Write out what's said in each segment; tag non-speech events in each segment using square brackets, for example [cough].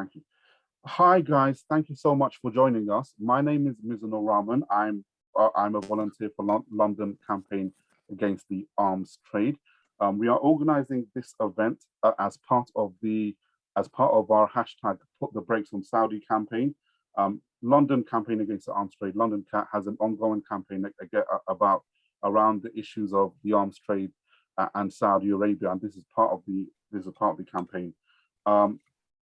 Thank you. Hi guys, thank you so much for joining us. My name is Mizanur Rahman. I'm uh, I'm a volunteer for Lo London campaign against the arms trade. Um, we are organizing this event uh, as part of the as part of our hashtag put the brakes on Saudi campaign. Um, London campaign against the arms trade. London has an ongoing campaign about around the issues of the arms trade uh, and Saudi Arabia, and this is part of the this is part of the campaign. Um,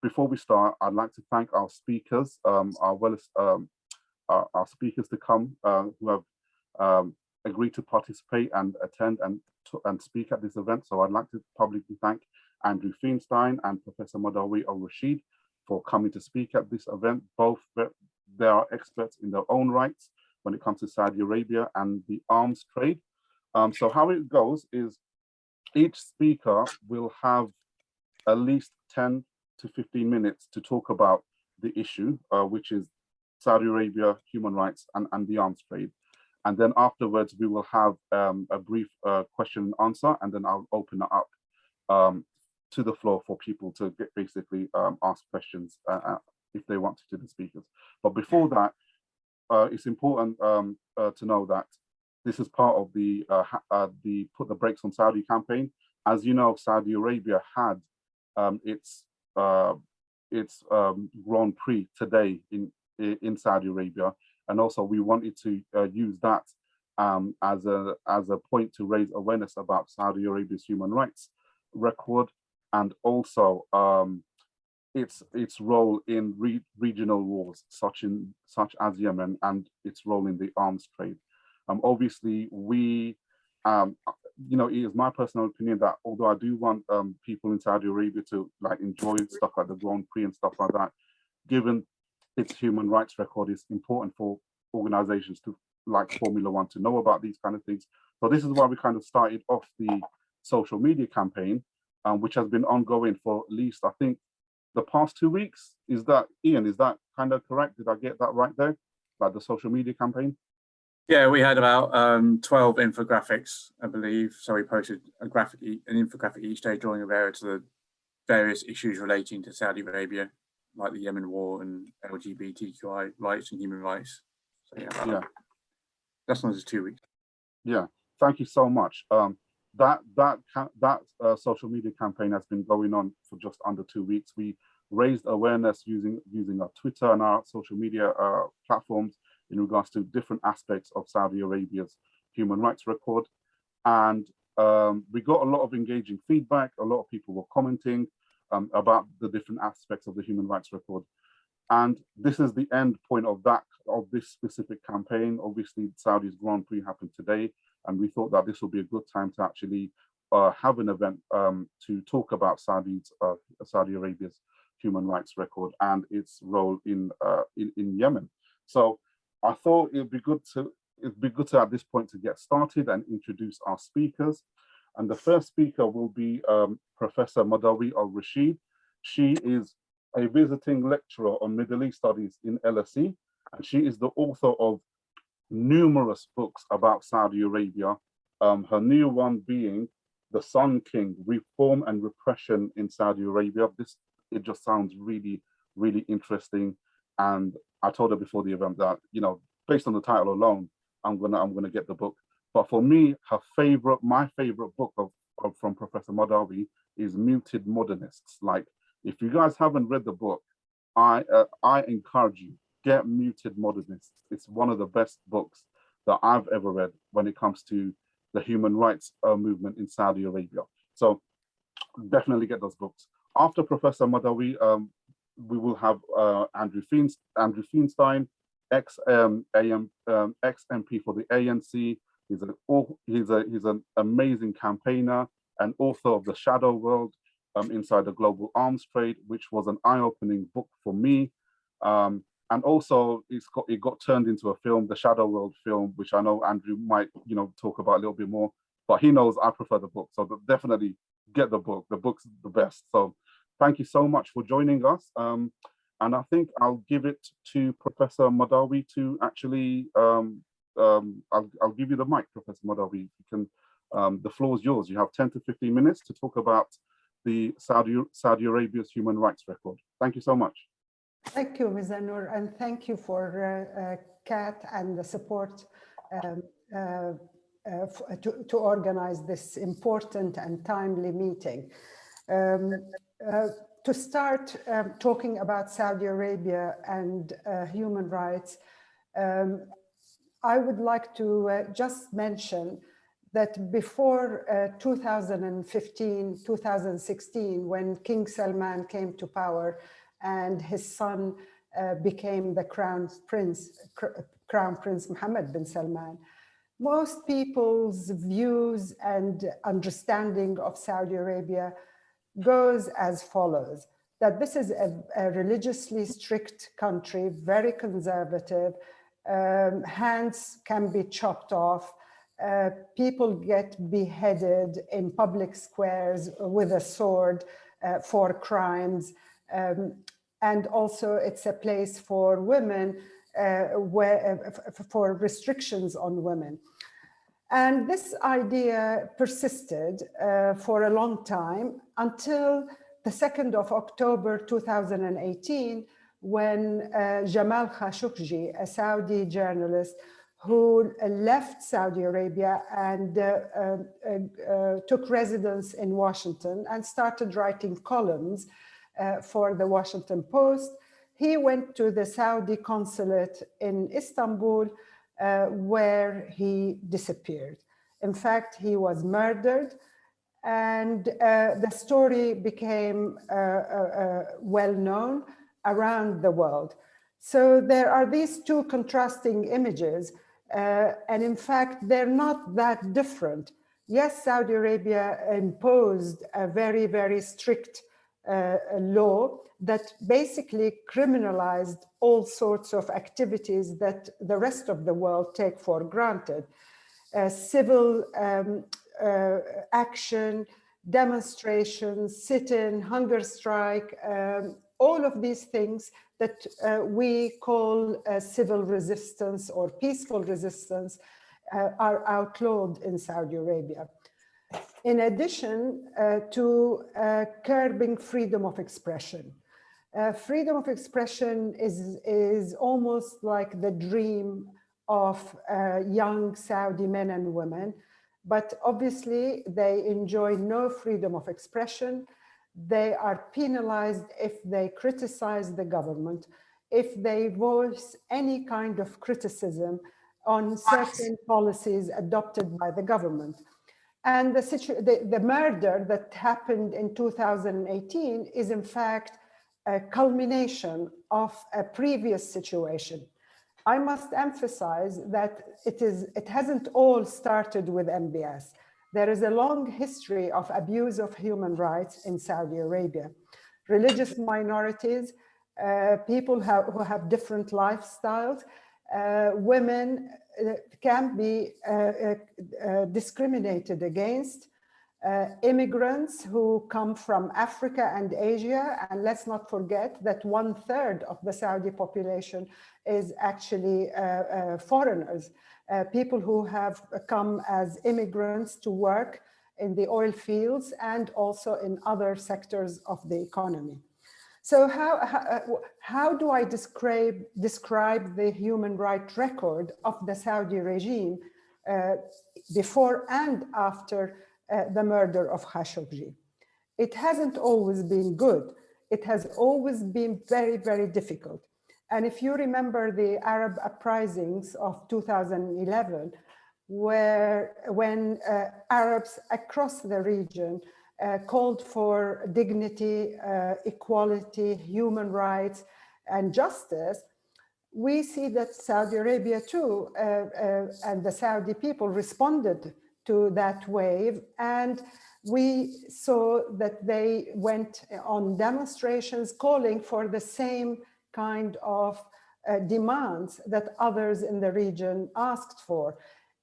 before we start, I'd like to thank our speakers, um, our well um, our, our, speakers to come uh, who have um, agreed to participate and attend and and speak at this event. So I'd like to publicly thank Andrew Feinstein and Professor Madawi al-Rasheed for coming to speak at this event. Both they are experts in their own rights when it comes to Saudi Arabia and the arms trade. Um, so how it goes is each speaker will have at least 10 to 15 minutes to talk about the issue, uh, which is Saudi Arabia, human rights, and, and the arms trade. And then afterwards, we will have um, a brief uh, question and answer, and then I'll open it up um, to the floor for people to get basically um, ask questions uh, uh if they want to to the speakers. But before that, uh, it's important um, uh, to know that this is part of the uh, the put the brakes on Saudi campaign. As you know, Saudi Arabia had um, its its um, Grand Prix today in in Saudi Arabia, and also we wanted to use that um, as a as a point to raise awareness about Saudi Arabia's human rights record and also um, its its role in re regional wars such in such as Yemen and its role in the arms trade. Um, obviously, we, um, you know, it is my personal opinion that although I do want um, people in Saudi Arabia to like enjoy stuff like the Grand Prix and stuff like that, given its human rights record is important for organizations to like Formula One to know about these kind of things. So this is why we kind of started off the social media campaign, um, which has been ongoing for at least, I think, the past two weeks. Is that, Ian, is that kind of correct? Did I get that right there? Like the social media campaign? Yeah, we had about um, 12 infographics, I believe. So we posted a graphic, an infographic each day drawing a various to the various issues relating to Saudi Arabia, like the Yemen war and LGBTQI rights and human rights. So yeah, yeah. that's not just two weeks. Yeah, thank you so much. Um, that that that uh, social media campaign has been going on for just under two weeks. We raised awareness using using our Twitter and our social media uh, platforms in regards to different aspects of Saudi Arabia's human rights record, and um, we got a lot of engaging feedback. A lot of people were commenting um, about the different aspects of the human rights record. And this is the end point of that of this specific campaign. Obviously, Saudi's Grand Prix happened today, and we thought that this would be a good time to actually uh, have an event um, to talk about Saudi's, uh, Saudi Arabia's human rights record and its role in, uh, in, in Yemen. So I thought it'd be good to it'd be good to at this point to get started and introduce our speakers. And the first speaker will be um, Professor Madawi al-Rasheed. She is a visiting lecturer on Middle East Studies in LSE, and she is the author of numerous books about Saudi Arabia, um, her new one being The Son King, Reform and Repression in Saudi Arabia. This, it just sounds really, really interesting. And I told her before the event that, you know, based on the title alone, I'm gonna, I'm gonna get the book. But for me, her favorite, my favorite book of, of from Professor Madawi is Muted Modernists. Like, if you guys haven't read the book, I, uh, I encourage you, Get Muted Modernists. It's one of the best books that I've ever read when it comes to the human rights uh, movement in Saudi Arabia. So definitely get those books. After Professor Madawi, um, we will have uh, Andrew, Feinstein, Andrew ex um, AM, um, ex MP for the ANC. He's an he's a he's an amazing campaigner and author of the Shadow World um, inside the global arms trade, which was an eye-opening book for me. Um, and also it's got it got turned into a film, the Shadow World film, which I know Andrew might you know talk about a little bit more, but he knows I prefer the book, so definitely get the book. The book's the best. So thank you so much for joining us. Um, and I think I'll give it to Professor Madawi to actually, um, um, I'll, I'll give you the mic, Professor Madawi. You can, um, the floor is yours. You have 10 to 15 minutes to talk about the Saudi, Saudi Arabia's human rights record. Thank you so much. Thank you, Mizanur, and thank you for uh, uh, CAAT and the support um, uh, uh, to, to organize this important and timely meeting. Um, uh, to start um, talking about Saudi Arabia and uh, human rights, um, I would like to just mention that before uh, 2015, 2016, when King Salman came to power and his son uh, became the crown prince, crown prince Mohammed bin Salman, most people's views and understanding of Saudi Arabia goes as follows, that this is a, a religiously strict country, very conservative, um, hands can be chopped off, uh, people get beheaded in public squares with a sword uh, for crimes. Um, and also it's a place for women uh, where, uh, for restrictions on women. And this idea persisted uh, for a long time until the 2nd of October 2018, when Jamal Khashoggi, a Saudi journalist, who left Saudi Arabia and uh, uh, uh, took residence in Washington and started writing columns for the Washington Post. He went to the Saudi consulate in Istanbul where he disappeared. In fact, he was murdered and uh, the story became uh, uh, well known around the world. So there are these two contrasting images uh, and in fact, they're not that different. Yes, Saudi Arabia imposed a very, very strict uh, law that basically criminalized all sorts of activities that the rest of the world take for granted. Uh, civil um, uh, action, demonstrations, sit-in, hunger strike, um, all of these things that uh, we call uh, civil resistance or peaceful resistance uh, are outlawed in Saudi Arabia. In addition uh, to uh, curbing freedom of expression. Uh, freedom of expression is, is almost like the dream of young Saudi men and women, but obviously they enjoy no freedom of expression they are penalized if they criticize the government, if they voice any kind of criticism on certain policies adopted by the government. And the, the, the, murder that happened in 2018 is in fact a culmination of a previous situation. I must emphasize that it, is, it hasn't all started with MBS. There is a long history of abuse of human rights in Saudi Arabia. Religious minorities, uh, people have, who have different lifestyles, uh, women can be uh, uh, uh discriminated against, immigrants who come from Africa and Asia, and let's not forget that one third of the Saudi population is actually foreigners uh, people who have come as immigrants to work in the oil fields and also in other sectors of the economy. So how, how, uh, how do I describe, describe the human rights record of the Saudi regime uh, before and after uh, the murder of Khashoggi? It hasn't always been good. It has always been very, very difficult. And if you remember the Arab uprisings of 2011, where when uh, Arabs across the region uh, called for dignity, uh, equality, human rights, and justice, we see that Saudi Arabia too, uh, uh, and the Saudi people responded to that wave. And we saw that they went on demonstrations calling for the same kind of uh, demands that others in the region asked for.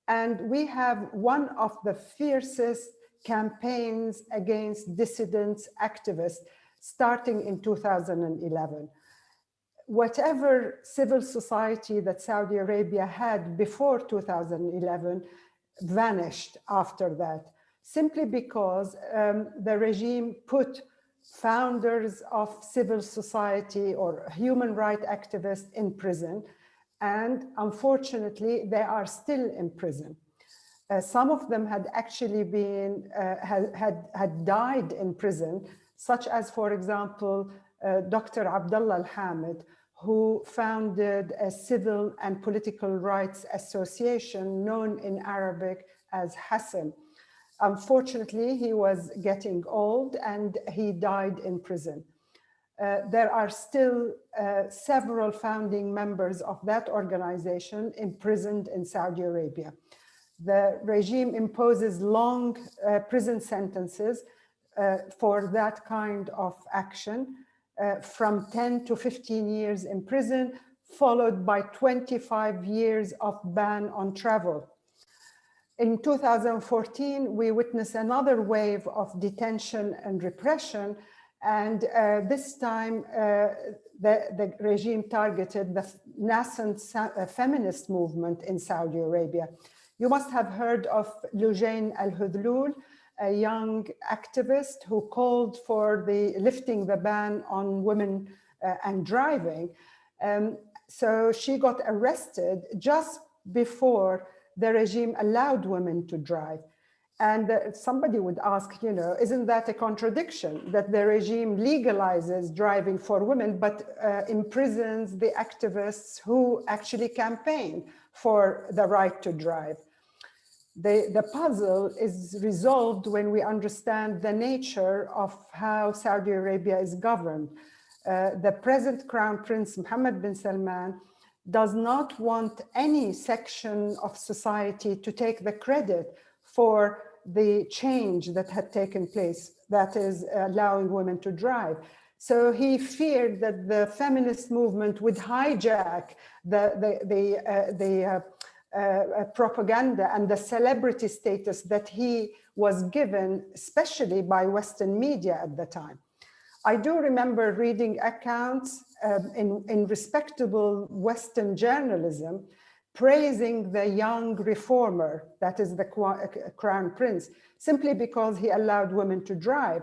And we have one of the fiercest campaigns against dissidents, activists, starting in 2011. Whatever civil society that Saudi Arabia had before 2011 vanished after that. simply because um, the regime put founders of civil society or human rights activists in prison. And unfortunately, they are still in prison. Uh, some of them had actually been, uh, had, had, had died in prison, such as, for example, uh, Dr. Abdullah Al-Hamid, who founded a civil and political rights association known in Arabic as Hassan. Unfortunately, he was getting old and he died in prison. Uh, there are still uh, several founding members of that organization imprisoned in Saudi Arabia. The regime imposes long uh, prison sentences uh, for that kind of action, uh, from 10 to 15 years in prison, followed by 25 years of ban on travel. In 2014, we witnessed another wave of detention and repression, and uh, this time uh, the, the, regime targeted the nascent uh, feminist movement in Saudi Arabia. You must have heard of Loujain Al-Hathloul, a young activist who called for the lifting the ban on women uh, and driving. Um, so she got arrested just before the regime allowed women to drive. And uh, somebody would ask, you know, isn't that a contradiction that the regime legalizes driving for women, but uh, imprisons the activists who actually campaign for the right to drive? The, the puzzle is resolved when we understand the nature of how Saudi Arabia is governed. Uh, the present Crown Prince Mohammed bin Salman does not want any section of society to take the credit for the change that had taken place, that is allowing women to drive. So he feared that the feminist movement would hijack the, the, the, uh, the uh, propaganda and the celebrity status that he was given, especially by Western media at the time. I do remember reading accounts um, in, in respectable Western journalism praising the young reformer, that is the uh, crown prince, simply because he allowed women to drive.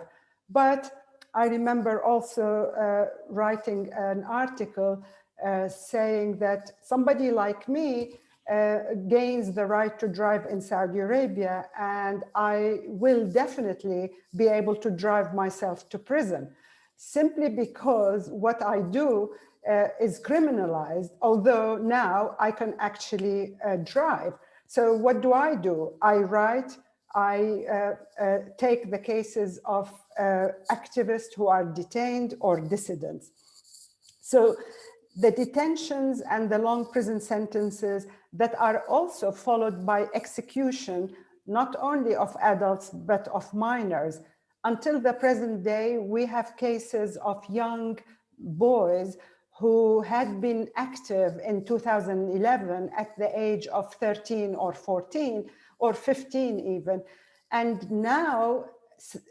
But I remember also uh, writing an article uh, saying that somebody like me uh, gains the right to drive in Saudi Arabia and I will definitely be able to drive myself to prison simply because what I do uh, is criminalized, although now I can actually uh, drive. So what do I do? I write, I uh, uh take the cases of uh, activists who are detained or dissidents. So the detentions and the long prison sentences that are also followed by execution, not only of adults, but of minors, until the present day, we have cases of young boys who had been active in 2011 at the age of 13 or 14 or 15 even. And now,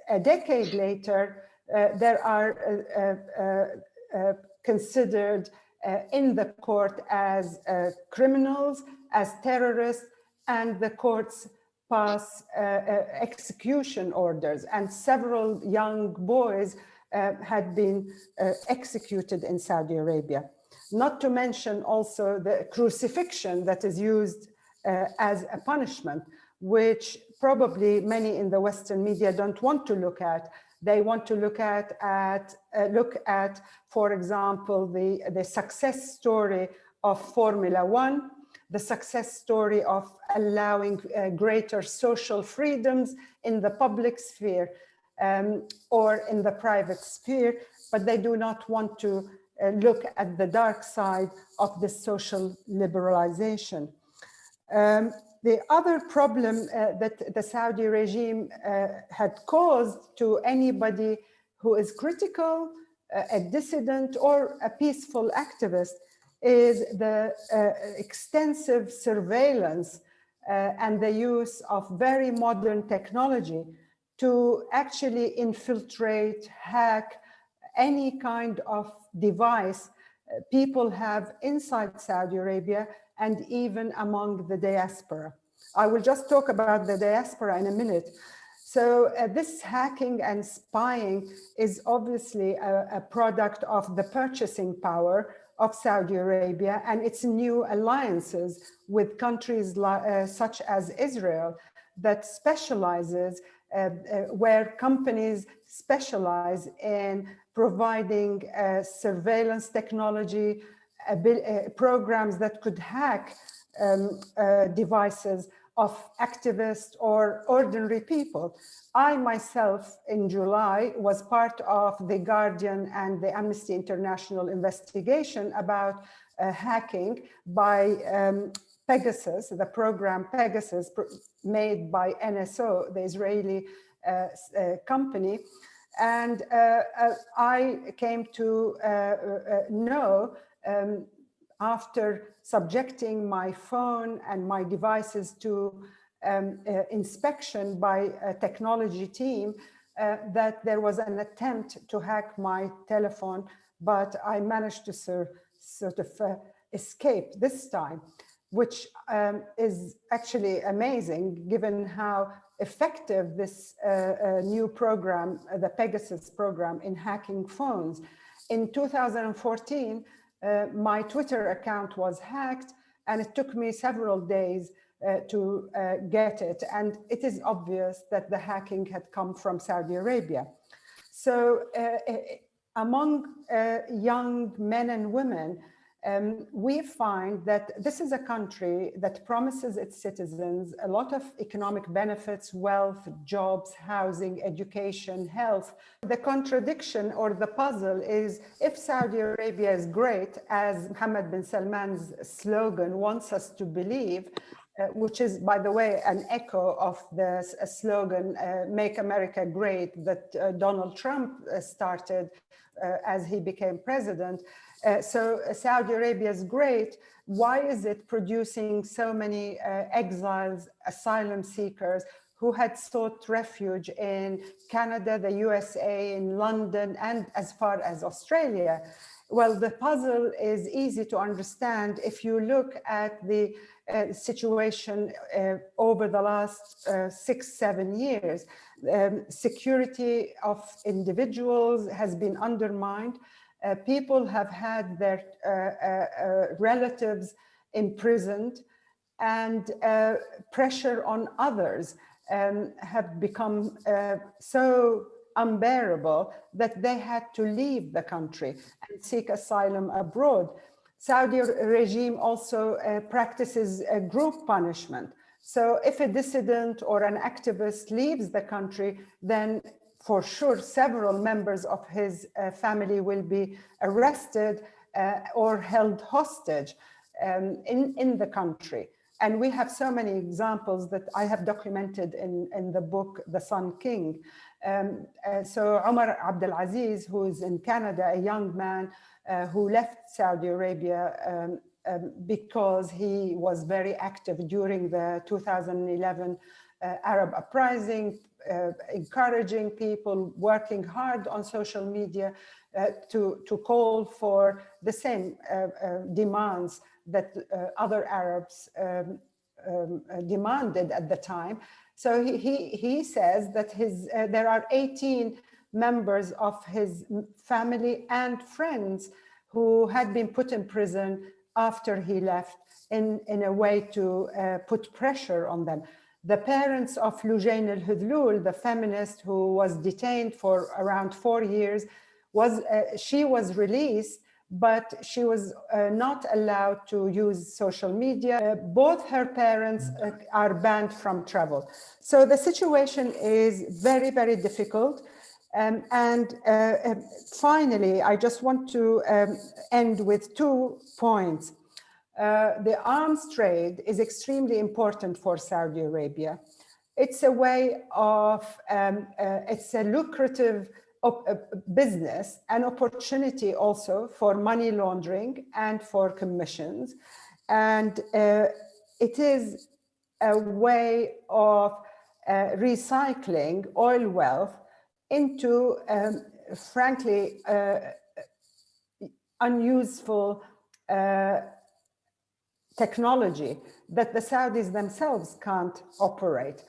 a decade later, uh, there are uh, uh, uh considered uh, in the court as uh, criminals, as terrorists, and the courts pass uh, uh, execution orders and several young boys uh, had been uh, executed in Saudi Arabia. Not to mention also the crucifixion that is used uh, as a punishment, which probably many in the Western media don't want to look at. They want to look at, at uh, look at, for example, the, the success story of Formula One, the success story of allowing uh, greater social freedoms in the public sphere um, or in the private sphere, but they do not want to uh, look at the dark side of this social liberalization. Um, the other problem uh, that the Saudi regime uh, had caused to anybody who is critical, uh, a dissident or a peaceful activist is the uh, extensive surveillance uh, and the use of very modern technology to actually infiltrate, hack any kind of device uh, people have inside Saudi Arabia and even among the diaspora. I will just talk about the diaspora in a minute. So uh, this hacking and spying is obviously a, a, product of the purchasing power of Saudi Arabia and its new alliances with countries uh, such as Israel that specializes uh, uh, where companies specialize in providing uh, surveillance technology, programs that could hack um, devices of activists or ordinary people. I myself in July was part of the Guardian and the Amnesty International investigation about uh, hacking by um, Pegasus, the program Pegasus made by NSO, the Israeli uh, uh, company. And uh, uh, I came to uh, know um, after subjecting my phone and my devices to um, uh, inspection by a technology team uh, that there was an attempt to hack my telephone, but I managed to sort of uh, escape this time, which um, is actually amazing given how effective this uh, uh, new program, uh, the Pegasus program in hacking phones. In 2014, uh, my Twitter account was hacked and it took me several days uh, to uh, get it. And it is obvious that the hacking had come from Saudi Arabia. So uh, uh, among young men and women, um, we find that this is a country that promises its citizens a lot of economic benefits, wealth, jobs, housing, education, health. The contradiction or the puzzle is if Saudi Arabia is great, as Mohammed bin Salman's slogan wants us to believe, uh, which is, by the way, an echo of the slogan, uh, Make America Great, that uh, Donald Trump uh, started uh, as he became president. Uh, so uh, Saudi Arabia is great. Why is it producing so many uh, exiles, asylum seekers who had sought refuge in Canada, the USA, in London, and as far as Australia? Well, the puzzle is easy to understand if you look at the uh, situation uh, over the last uh, six, seven years. Um, security of individuals has been undermined uh, people have had their uh, uh, uh relatives imprisoned and uh, pressure on others um, have become uh, so unbearable that they had to leave the country and seek asylum abroad. Saudi regime also practices group punishment. So if a dissident or an activist leaves the country, then for sure several members of his uh, family will be arrested uh, or held hostage um, in, in the country. And we have so many examples that I have documented in, in the book, The Son King. Um, uh, so Omar Abdelaziz, who is in Canada, a young man uh, who left Saudi Arabia um, um, because he was very active during the 2011 uh, Arab uprising, uh, encouraging people working hard on social media uh, to, to call for the same uh, uh demands that uh, other Arabs um, um, uh, demanded at the time. So he, he, he says that his, there are 18 members of his family and friends who had been put in prison after he left in, in a way to put pressure on them. The parents of Loujain al-Hathloul, the feminist who was detained for around four years, was uh, she was released, but she was uh, not allowed to use social media. Uh, both her parents uh, are banned from travel. So the situation is very, very difficult. Um, and uh, um, finally, I just want to um, end with two points. Uh, the arms trade is extremely important for Saudi Arabia. It's a way of, um, uh, it's a lucrative uh, business, an opportunity also for money laundering and for commissions. And uh, it is a way of uh, recycling oil wealth into, um, frankly, unuseful technology that the Saudis themselves can't operate.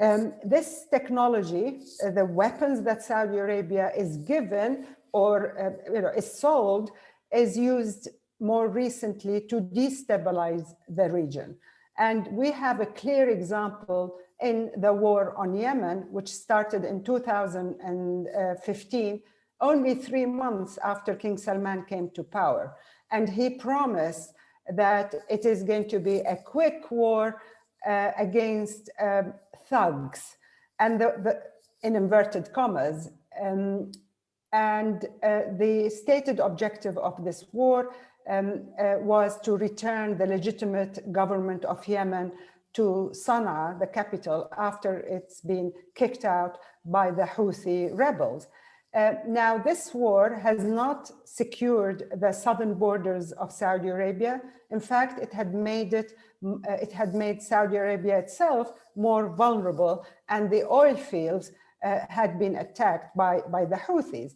Um, this technology, uh, the weapons that Saudi Arabia is given or uh, you know, is sold, is used more recently to destabilize the region. And we have a clear example in the war on Yemen, which started in 2015, only three months after King Salman came to power. And he promised that it is going to be a quick war uh, against um, thugs and the, the, in inverted commas. Um, and uh, the stated objective of this war um, uh, was to return the legitimate government of Yemen to Sana'a, the capital, after it's been kicked out by the Houthi rebels. Uh, now, this war has not secured the southern borders of Saudi Arabia. In fact, it had made it, uh, it had made Saudi Arabia itself more vulnerable, and the oil fields uh, had been attacked by, by the Houthis.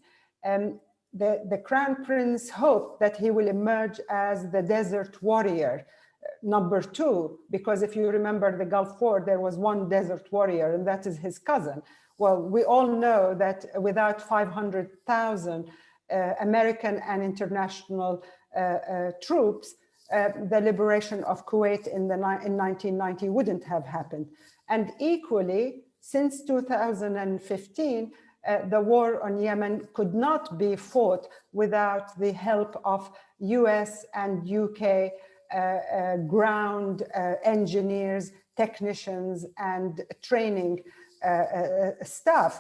Um, the, the crown prince hoped that he will emerge as the desert warrior, uh, number two, because if you remember the Gulf War, there was one desert warrior, and that is his cousin. Well, we all know that without 500,000 uh, American and international uh, uh, troops, uh, the liberation of Kuwait in, the, in 1990 wouldn't have happened. And equally, since 2015, uh, the war on Yemen could not be fought without the help of US and UK uh, ground engineers, technicians, and training uh, uh.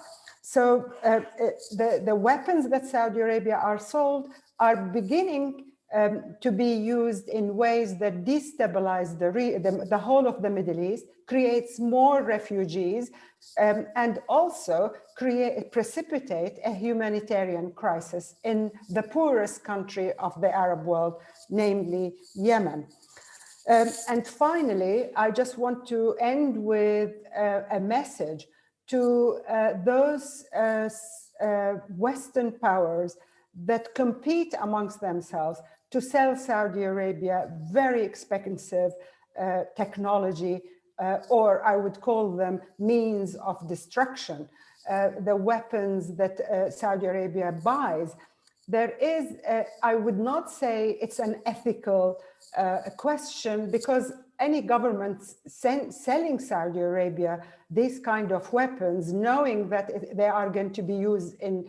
So the, the weapons that Saudi Arabia are sold are beginning um, to be used in ways that destabilize the, the, the, whole of the Middle East, creates more refugees, um, and also create, precipitate a humanitarian crisis in the poorest country of the Arab world, namely Yemen. Um, and finally, I just want to end with uh, a message to uh, those uh, uh Western powers that compete amongst themselves to sell Saudi Arabia very expensive uh, technology, uh, or I would call them means of destruction, uh, the weapons that Saudi Arabia buys. There is, I would not say it's an ethical question because any government selling Saudi Arabia these kind of weapons, knowing that they are going to be used in,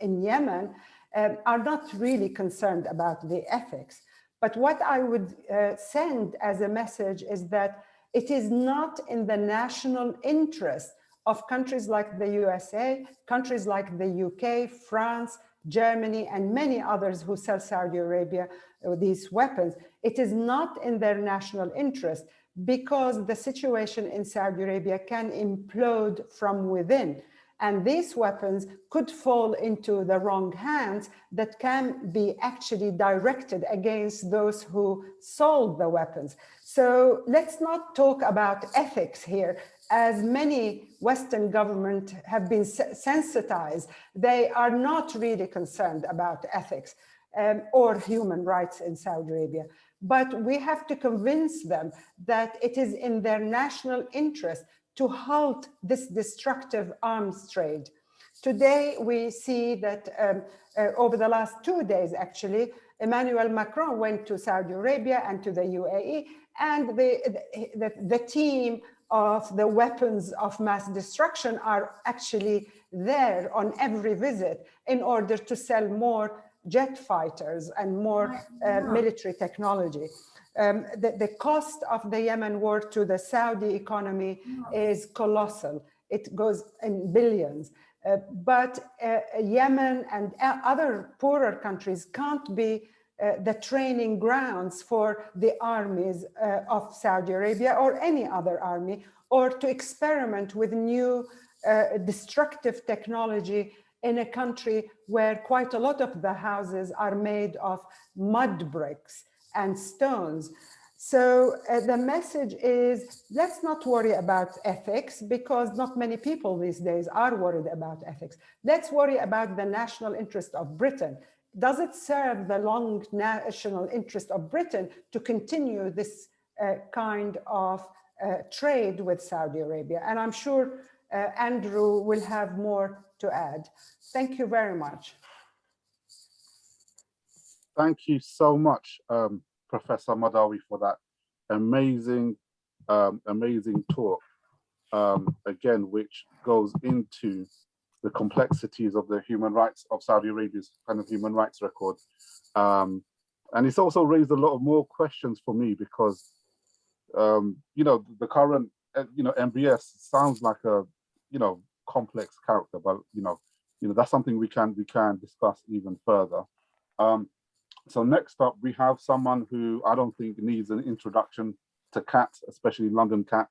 in Yemen, um, are not really concerned about the ethics. But what I would uh, send as a message is that it is not in the national interest of countries like the USA, countries like the UK, France, Germany, and many others who sell Saudi Arabia uh, these weapons. It is not in their national interest because the situation in Saudi Arabia can implode from within. And these weapons could fall into the wrong hands that can be actually directed against those who sold the weapons. So let's not talk about ethics here. As many Western governments have been sensitized, they are not really concerned about ethics um, or human rights in Saudi Arabia. But we have to convince them that it is in their national interest to halt this destructive arms trade. Today, we see that um, uh, over the last two days, actually, Emmanuel Macron went to Saudi Arabia and to the UAE, and the, the, the team of the weapons of mass destruction are actually there on every visit in order to sell more jet fighters and more uh, military technology um, the, the cost of the Yemen war to the Saudi economy is colossal. It goes in billions. Uh, but uh, Yemen and other poorer countries can't be uh, the training grounds for the armies uh, of Saudi Arabia or any other army, or to experiment with new uh, destructive technology in a country where quite a lot of the houses are made of mud bricks and stones. So uh, the message is, let's not worry about ethics because not many people these days are worried about ethics. Let's worry about the national interest of Britain. Does it serve the long national interest of Britain to continue this uh, kind of uh, trade with Saudi Arabia. And I'm sure uh, Andrew will have more to add. Thank you very much. Thank you so much, um, Professor Madawi, for that amazing, um, amazing talk. Um, again, which goes into the complexities of the human rights of Saudi Arabia's kind of human rights record. Um, and it's also raised a lot of more questions for me because, um, you know, the current, uh, you know, MBS sounds like a, you know, complex character, but, you know, you know, that's something we can we can discuss even further. Um, so next up, we have someone who I don't think needs an introduction to CAAT, especially London CAAT,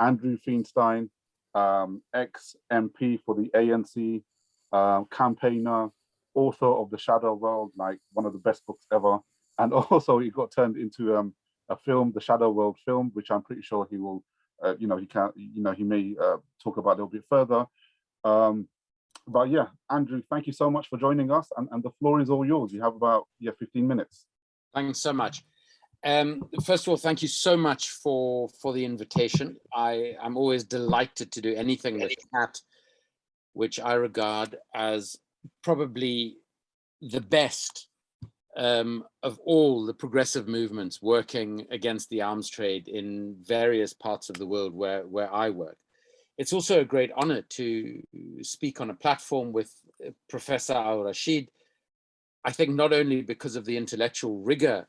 Andrew Feinstein, um, ex-MP for the ANC, uh, campaigner, author of The Shadow World, like one of the best books ever. And [laughs] also he got turned into um, a film, The Shadow World film, which I'm pretty sure he will, uh, you know, he can, you know, he may uh, talk about a little bit further. Um, but yeah, Andrew, thank you so much for joining us and, and the floor is all yours. You have about, yeah, 15 minutes. Thanks so much. Um, first of all, thank you so much for for the invitation. I am always delighted to do anything with CAAT, which I regard as probably the best um, of all the progressive movements working against the arms trade in various parts of the world where where I work. It's also a great honor to speak on a platform with uh, Professor Al-Rasheed. I think not only because of the intellectual rigor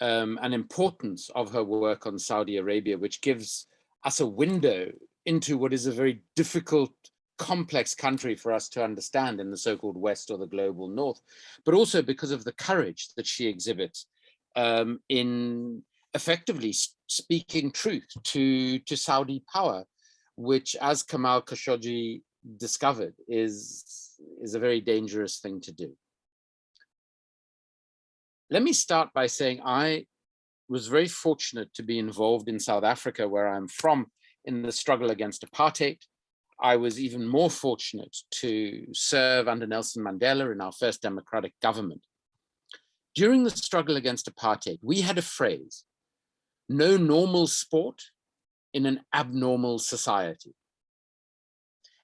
um, and importance of her work on Saudi Arabia, which gives us a window into what is a very difficult, complex country for us to understand in the so-called West or the global North, but also because of the courage that she exhibits um, in effectively speaking truth to, to Saudi power, which as Jamal Khashoggi discovered is, is a very dangerous thing to do. Let me start by saying I was very fortunate to be involved in South Africa, where I'm from, in the struggle against apartheid. I was even more fortunate to serve under Nelson Mandela in our first democratic government. During the struggle against apartheid, we had a phrase, no normal sport in an abnormal society.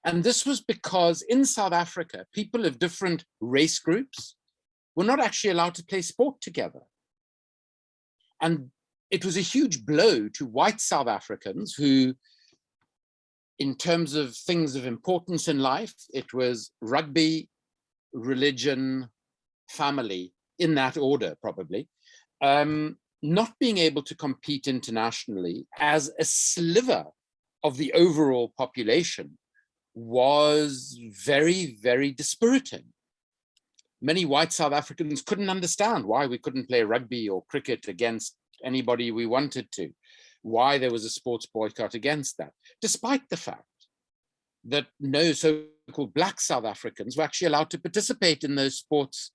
And this was because in South Africa, people of different race groups, were not actually allowed to play sport together. And it was a huge blow to white South Africans who, in terms of things of importance in life, it was rugby, religion, family, in that order probably, um, not being able to compete internationally as a sliver of the overall population was very, very dispiriting. Many white South Africans couldn't understand why we couldn't play rugby or cricket against anybody we wanted to, why there was a sports boycott against that, despite the fact that no so-called black South Africans were actually allowed to participate in those sports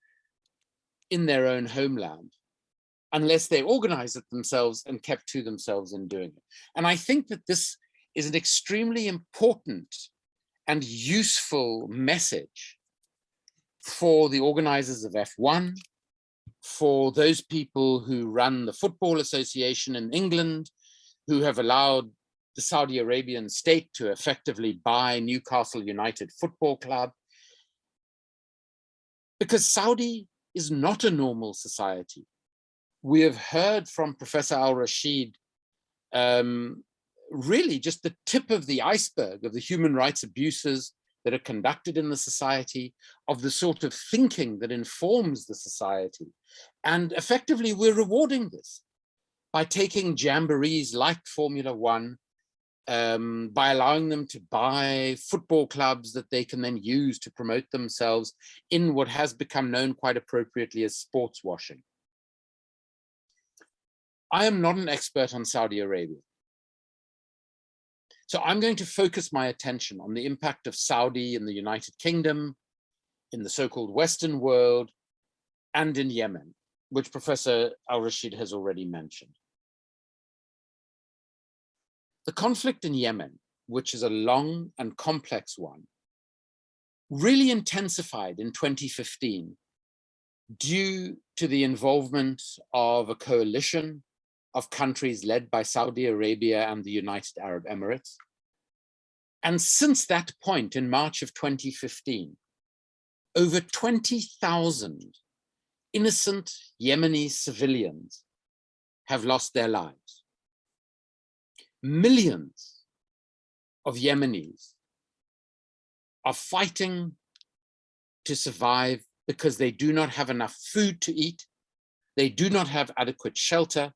in their own homeland, unless they organized it themselves and kept to themselves in doing it. And I think that this is an extremely important and useful message for the organizers of F1, for those people who run the Football Association in England, who have allowed the Saudi Arabian state to effectively buy Newcastle United Football Club. Because Saudi is not a normal society. We have heard from Professor Al-Rasheed um, really just the tip of the iceberg of the human rights abuses that are conducted in the society, of the sort of thinking that informs the society. And effectively, we're rewarding this by taking jamborees like Formula One, um, by allowing them to buy football clubs that they can then use to promote themselves in what has become known quite appropriately as sports washing. I am not an expert on Saudi Arabia. So I'm going to focus my attention on the impact of Saudi in the United Kingdom, in the so-called Western world, and in Yemen, which Professor Al-Rasheed has already mentioned. The conflict in Yemen, which is a long and complex one, really intensified in 2015 due to the involvement of a coalition of countries led by Saudi Arabia and the United Arab Emirates. And since that point in March of 2015, over 20,000 innocent Yemeni civilians have lost their lives. Millions of Yemenis are fighting to survive because they do not have enough food to eat, they do not have adequate shelter,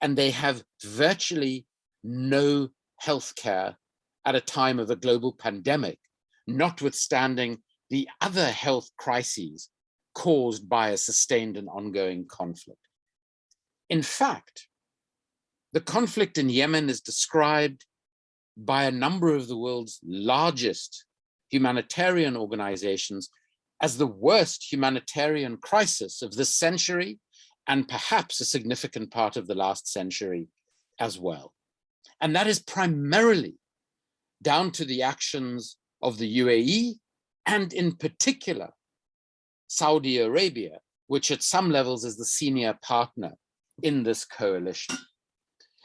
and they have virtually no health care at a time of a global pandemic, notwithstanding the other health crises caused by a sustained and ongoing conflict. In fact, the conflict in Yemen is described by a number of the world's largest humanitarian organizations as the worst humanitarian crisis of this century and perhaps a significant part of the last century as well. And that is primarily down to the actions of the UAE and in particular Saudi Arabia, which at some levels is the senior partner in this coalition.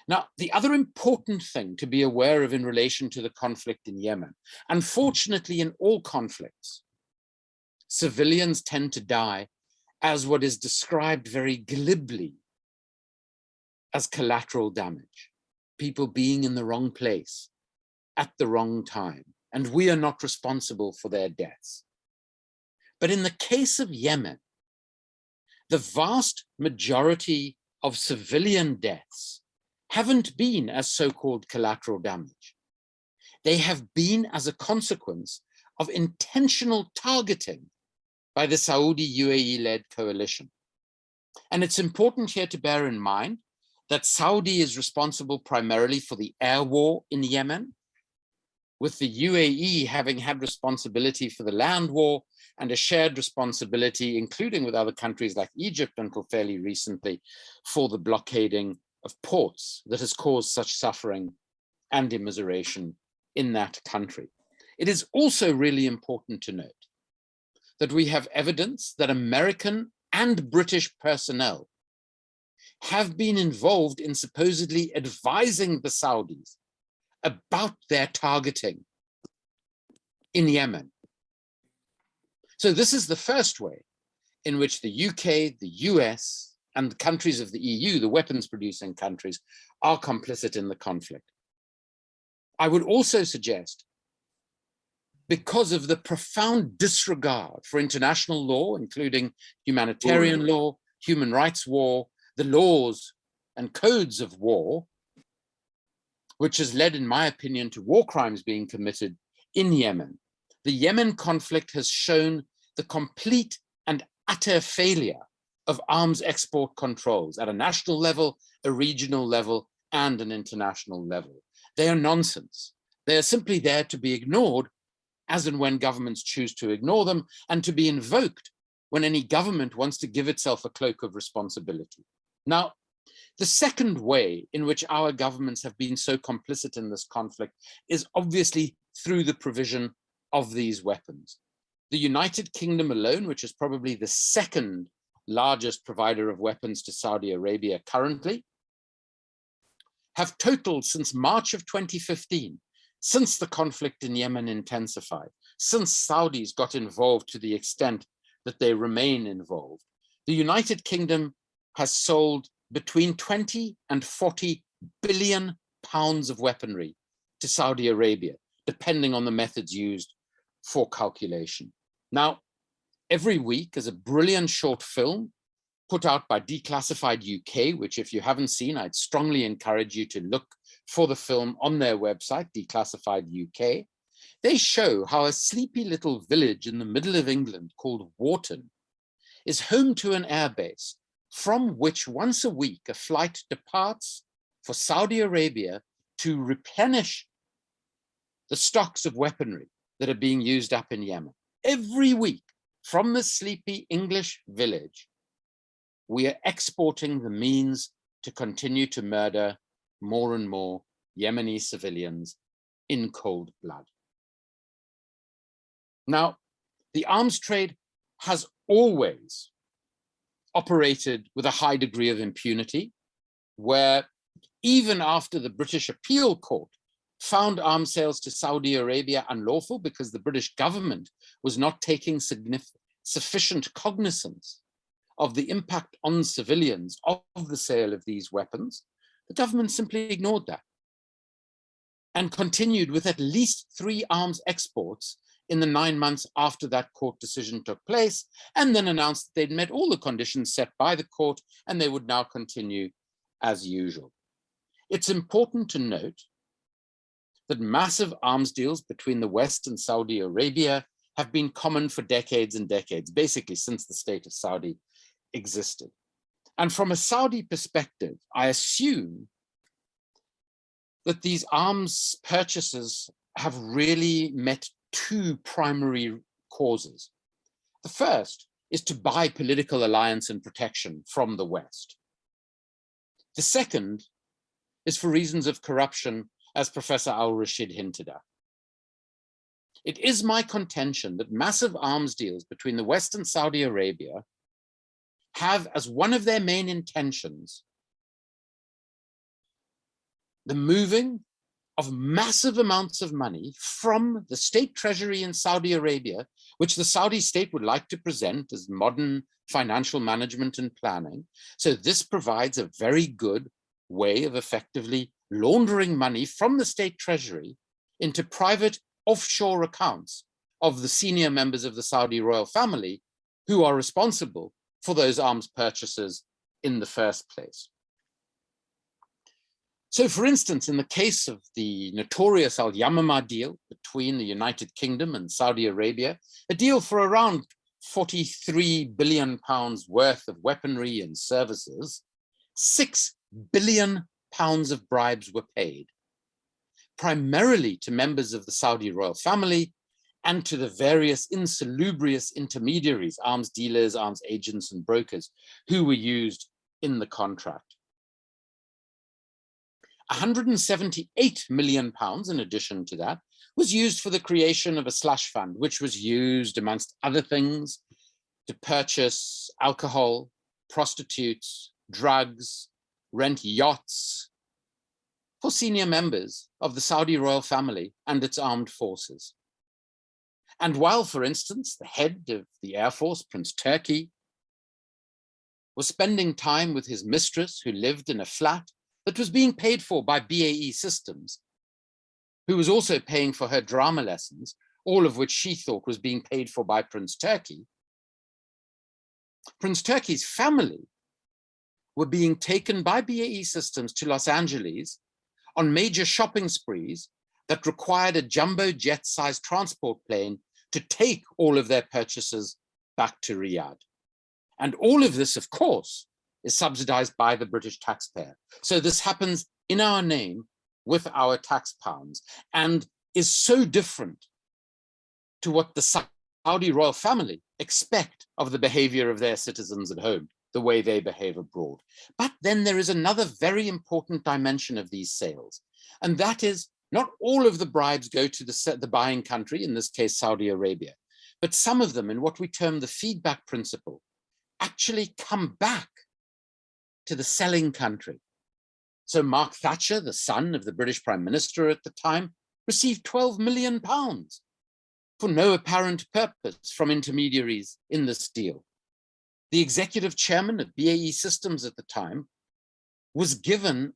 Now, the other important thing to be aware of in relation to the conflict in Yemen, unfortunately in all conflicts, civilians tend to die as what is described very glibly as collateral damage, people being in the wrong place at the wrong time, and we are not responsible for their deaths. But in the case of Yemen, the vast majority of civilian deaths haven't been as so-called collateral damage. They have been as a consequence of intentional targeting by the Saudi UAE-led coalition. And it's important here to bear in mind that Saudi is responsible primarily for the air war in Yemen, with the UAE having had responsibility for the land war and a shared responsibility, including with other countries like Egypt until fairly recently, for the blockading of ports that has caused such suffering and immiseration in that country. It is also really important to note that we have evidence that American and British personnel have been involved in supposedly advising the Saudis about their targeting in Yemen. So this is the first way in which the UK, the US, and the countries of the EU, the weapons producing countries, are complicit in the conflict. I would also suggest, because of the profound disregard for international law, including humanitarian law, human rights war, the laws and codes of war, which has led, in my opinion, to war crimes being committed in Yemen. The Yemen conflict has shown the complete and utter failure of arms export controls at a national level, a regional level, and an international level. They are nonsense. They are simply there to be ignored as and when governments choose to ignore them and to be invoked when any government wants to give itself a cloak of responsibility. Now, the second way in which our governments have been so complicit in this conflict is obviously through the provision of these weapons. The United Kingdom alone, which is probably the second largest provider of weapons to Saudi Arabia currently, have totaled since March of 2015, since the conflict in Yemen intensified, since Saudis got involved to the extent that they remain involved, the United Kingdom has sold between 20 and 40 billion pounds of weaponry to Saudi Arabia, depending on the methods used for calculation. Now, every week is a brilliant short film put out by Declassified UK, which if you haven't seen, I'd strongly encourage you to look for the film on their website, Declassified UK. They show how a sleepy little village in the middle of England called Warton is home to an airbase from which once a week a flight departs for Saudi Arabia to replenish the stocks of weaponry that are being used up in Yemen. Every week from the sleepy English village, we are exporting the means to continue to murder more and more Yemeni civilians in cold blood. Now, the arms trade has always operated with a high degree of impunity, where even after the British appeal court found arms sales to Saudi Arabia unlawful because the British government was not taking sufficient cognizance of the impact on civilians of the sale of these weapons, the government simply ignored that and continued with at least three arms exports in the nine months after that court decision took place, and then announced that they'd met all the conditions set by the court and they would now continue as usual. It's important to note that massive arms deals between the West and Saudi Arabia have been common for decades and decades, basically since the state of Saudi existed. And from a Saudi perspective, I assume that these arms purchases have really met two primary causes. The first is to buy political alliance and protection from the West. The second is for reasons of corruption, as Professor Al-Rasheed hinted at. It is my contention that massive arms deals between the West and Saudi Arabia have as one of their main intentions the moving of massive amounts of money from the state treasury in Saudi Arabia, which the Saudi state would like to present as modern financial management and planning. So this provides a very good way of effectively laundering money from the state treasury into private offshore accounts of the senior members of the Saudi royal family who are responsible for those arms purchases in the first place. So for instance, in the case of the notorious Al-Yamamah deal between the United Kingdom and Saudi Arabia, a deal for around 43 billion pounds worth of weaponry and services, 6 billion pounds of bribes were paid, primarily to members of the Saudi royal family and to the various insalubrious intermediaries, arms dealers, arms agents and brokers who were used in the contract. 178 million pounds in addition to that was used for the creation of a slush fund, which was used amongst other things to purchase alcohol, prostitutes, drugs, rent yachts for senior members of the Saudi royal family and its armed forces. And while, for instance, the head of the Air Force, Prince Turki, was spending time with his mistress who lived in a flat that was being paid for by BAE Systems, who was also paying for her drama lessons, all of which she thought was being paid for by Prince Turki. Prince Turki's family were being taken by BAE Systems to Los Angeles on major shopping sprees that required a jumbo jet-sized transport plane to take all of their purchases back to Riyadh. And all of this, of course, is subsidized by the British taxpayer. So this happens in our name with our tax pounds and is so different to what the Saudi royal family expect of the behavior of their citizens at home, the way they behave abroad. But then there is another very important dimension of these sales, and that is not all of the bribes go to the, the buying country, in this case, Saudi Arabia, but some of them in what we term the feedback principle actually come back to the selling country. So Mark Thatcher, the son of the British Prime Minister at the time, received 12 million pounds for no apparent purpose from intermediaries in this deal. The executive chairman of BAE Systems at the time was given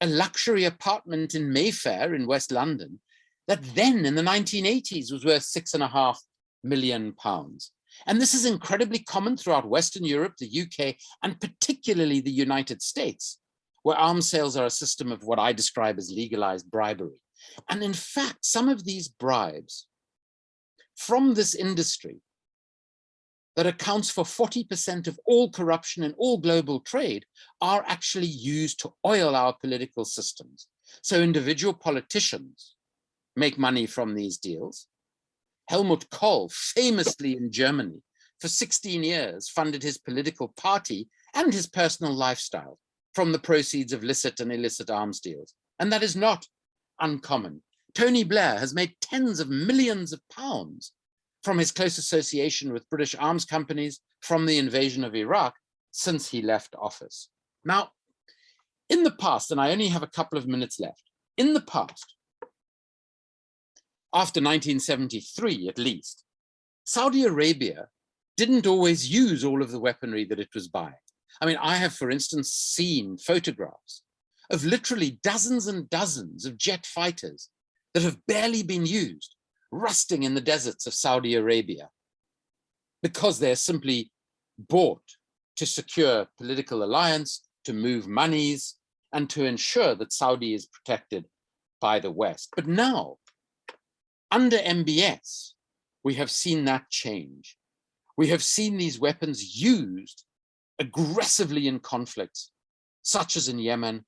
a luxury apartment in Mayfair in West London that then in the 1980s was worth six and a half million pounds. And this is incredibly common throughout Western Europe, the UK, and particularly the United States, where arms sales are a system of what I describe as legalized bribery. And in fact, some of these bribes from this industry that accounts for 40% of all corruption in all global trade are actually used to oil our political systems. So individual politicians make money from these deals, Helmut Kohl, famously in Germany, for 16 years funded his political party and his personal lifestyle from the proceeds of licit and illicit arms deals. And that is not uncommon. Tony Blair has made tens of millions of pounds from his close association with British arms companies from the invasion of Iraq since he left office. Now, In the past, and I only have a couple of minutes left, in the past, after 1973 at least, Saudi Arabia didn't always use all of the weaponry that it was buying. I mean, I have, for instance, seen photographs of literally dozens and dozens of jet fighters that have barely been used, rusting in the deserts of Saudi Arabia, because they're simply bought to secure political alliance, to move monies, and to ensure that Saudi is protected by the West. But now, under MBS, we have seen that change. We have seen these weapons used aggressively in conflicts, such as in Yemen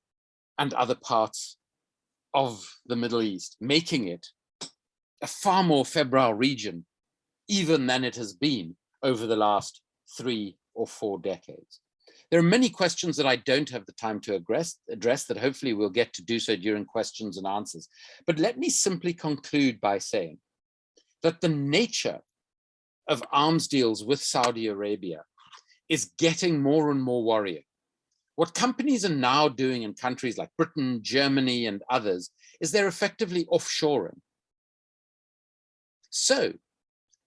and other parts of the Middle East, making it a far more febrile region, even than it has been over the last three or four decades. There are many questions that I don't have the time to address, address that hopefully we'll get to do so during questions and answers. But let me simply conclude by saying that the nature of arms deals with Saudi Arabia is getting more and more worrying. What companies are now doing in countries like Britain, Germany, and others is they're effectively offshoring. So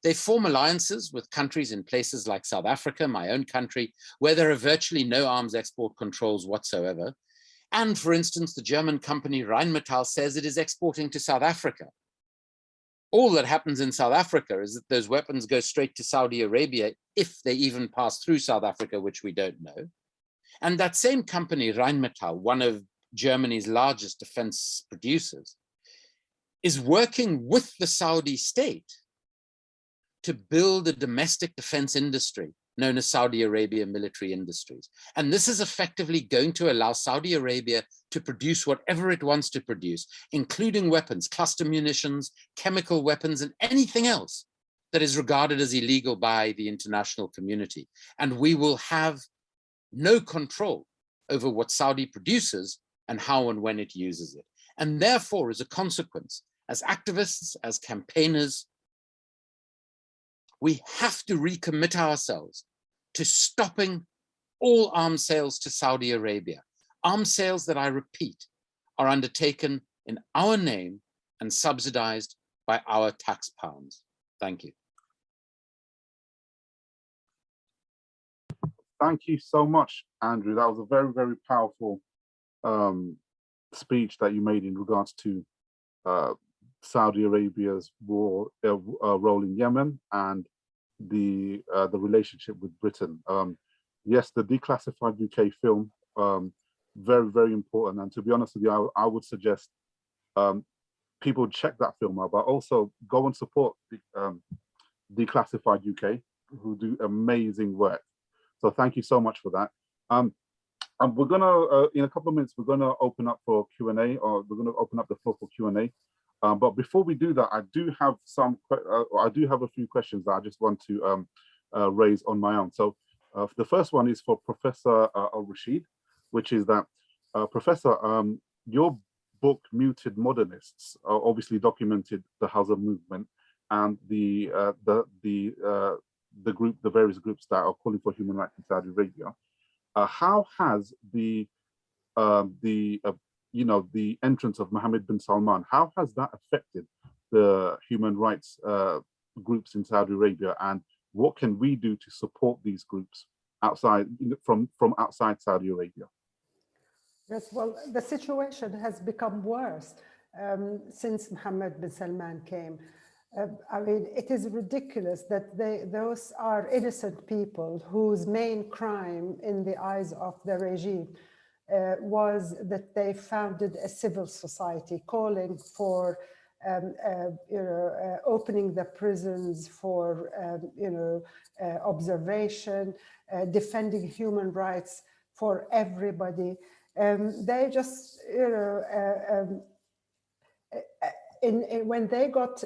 they form alliances with countries in places like South Africa, my own country, where there are virtually no arms export controls whatsoever. And for instance, the German company Rheinmetall says it is exporting to South Africa. All that happens in South Africa is that those weapons go straight to Saudi Arabia, if they even pass through South Africa, which we don't know. And that same company, Rheinmetall, one of Germany's largest defense producers, is working with the Saudi state to build a domestic defense industry known as Saudi Arabia Military Industries. And this is effectively going to allow Saudi Arabia to produce whatever it wants to produce, including weapons, cluster munitions, chemical weapons, and anything else that is regarded as illegal by the international community. And we will have no control over what Saudi produces and how and when it uses it. And therefore, as a consequence, as activists, as campaigners, we have to recommit ourselves to stopping all arms sales to Saudi Arabia. Arms sales that I repeat are undertaken in our name and subsidized by our tax pounds. Thank you. Thank you so much, Andrew. That was a very, very powerful um, speech that you made in regards to uh, Saudi Arabia's war uh, uh, role in Yemen and the uh, the relationship with Britain. Um, yes, the declassified UK film, um, very, very important. And to be honest with you, I, I would suggest um, people check that film out, but also go and support the, um, Declassified UK, who do amazing work. So thank you so much for that. Um, and we're gonna, uh, in a couple of minutes, we're gonna open up for Q&A, or we're gonna open up the floor for Q&A. Um, but before we do that, I do have some, uh, I do have a few questions that I just want to um, uh, raise on my own. So uh, the first one is for Professor uh, Al-Rasheed, which is that, uh, Professor, um, your book, Muted Modernists, obviously documented the Hazara movement and the, uh, the, the, the group, the various groups that are calling for human rights in Saudi Arabia. how has the um, the you know, the entrance of Mohammed bin Salman, how has that affected the human rights uh, groups in Saudi Arabia and what can we do to support these groups outside from from outside Saudi Arabia? Yes, well, the situation has become worse um, since Mohammed bin Salman came. Uh, I mean, it is ridiculous that they, those are innocent people whose main crime in the eyes of the regime uh, was that they founded a civil society calling for um, uh, you know, uh, opening the prisons for, um, you know, uh, observation, uh, defending human rights for everybody. Um, they just, you know, uh, um, in, in, when they got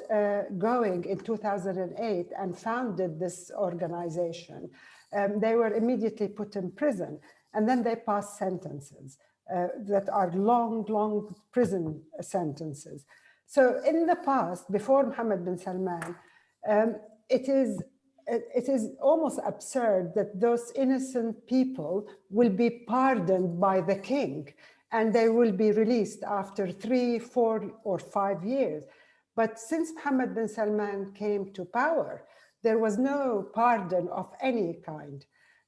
going in 2008 and founded this organization, um, they were immediately put in prison and then they pass sentences uh, that are long, long prison sentences. So in the past, before Mohammed bin Salman, um, it is it is almost absurd that those innocent people will be pardoned by the king and they will be released after three, four, or five years. But since Mohammed bin Salman came to power, there was no pardon of any kind.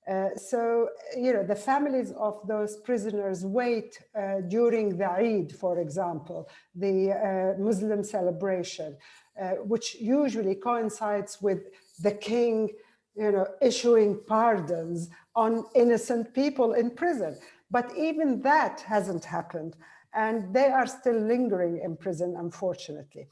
Uh, so, you know, the families of those prisoners wait uh, during the Eid, for example, the uh, Muslim celebration, uh, which usually coincides with the king, you know, issuing pardons on innocent people in prison. But even that hasn't happened. And they are still lingering in prison, unfortunately.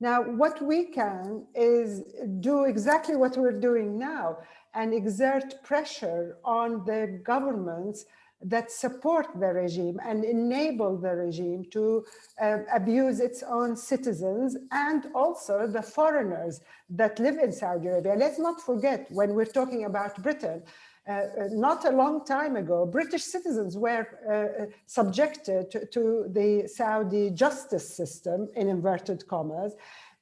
Now, what we can is do exactly what we're doing now and exert pressure on the governments that support the regime and enable the regime to uh, abuse its own citizens and also the foreigners that live in Saudi Arabia. Let's not forget when we're talking about Britain, not a long time ago, British citizens were uh, subjected to, to the Saudi justice system in inverted commas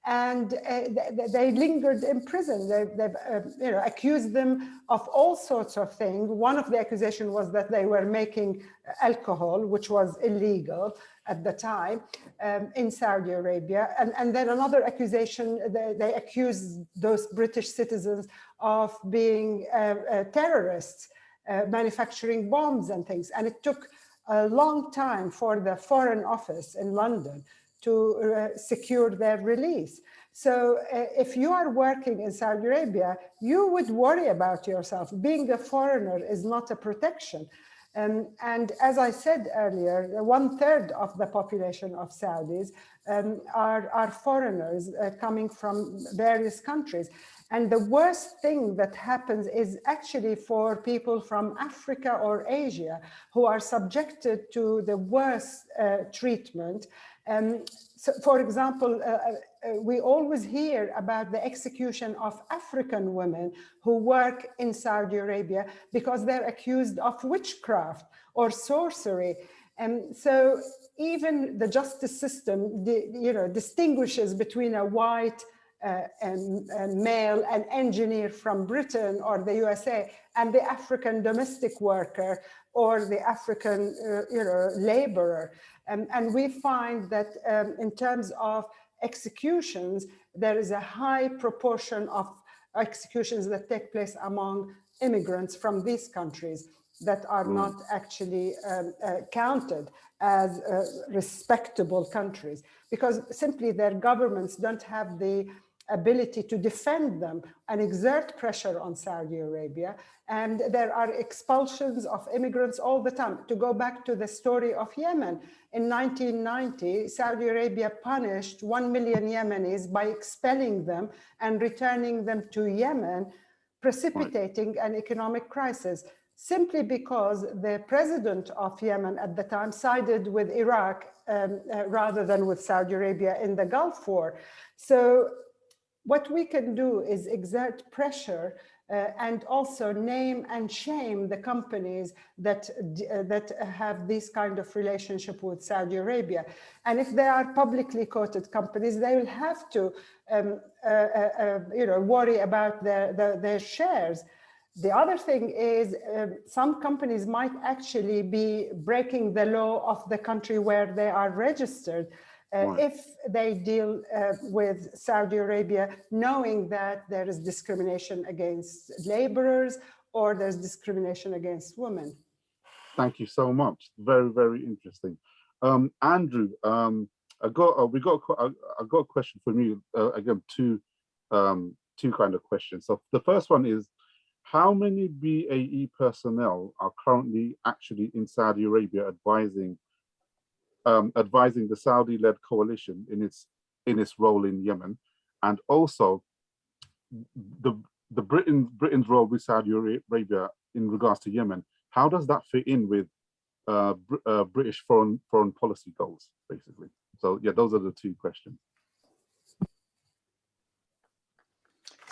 and uh, they lingered in prison. They, have uh, you know, accused them of all sorts of things. One of the accusations was that they were making alcohol, which was illegal at the time um, in Saudi Arabia. And, and then another accusation, they, they accused those British citizens of being uh, uh terrorists, uh, manufacturing bombs and things. And it took a long time for the Foreign Office in London to secure their release. So uh, if you are working in Saudi Arabia, you would worry about yourself. Being a foreigner is not a protection. Um, and as I said earlier, one third of the population of Saudis um, are, are foreigners uh, coming from various countries. And the worst thing that happens is actually for people from Africa or Asia who are subjected to the worst uh, treatment um, so for example, uh, uh, we always hear about the execution of African women who work in Saudi Arabia because they're accused of witchcraft or sorcery. And so even the justice system, you know, distinguishes between a white uh, and, and, male, an engineer from Britain or the USA, and the African domestic worker or the African, uh, you know, laborer. And we find that um, in terms of executions, there is a high proportion of executions that take place among immigrants from these countries that are mm. not actually um, uh, counted as uh, respectable countries because simply their governments don't have the ability to defend them and exert pressure on Saudi Arabia. And there are expulsions of immigrants all the time. To go back to the story of Yemen, in 1990, Saudi Arabia punished 1 million Yemenis by expelling them and returning them to Yemen, precipitating an economic crisis simply because the president of Yemen at the time sided with Iraq um, uh, rather than with Saudi Arabia in the Gulf War. So what we can do is exert pressure uh, and also name and shame the companies that uh, that have this kind of relationship with Saudi Arabia. And if they are publicly quoted companies, they will have to, um, uh, uh, uh you know, worry about their, their, their shares. The other thing is um, some companies might actually be breaking the law of the country where they are registered. Uh, if they deal uh, with Saudi Arabia, knowing that there is discrimination against laborers or there's discrimination against women. Thank you so much. Very, very interesting. Um, Andrew, um, I got uh, we got I, I got a question from you uh, again. Two um, two kind of questions. So the first one is, how many BAE personnel are currently actually in Saudi Arabia advising um, advising the Saudi-led coalition in its in its role in Yemen, and also the the Britain Britain's role with Saudi Arabia in regards to Yemen. How does that fit in with uh, uh, British foreign foreign policy goals, basically? So yeah, those are the two questions.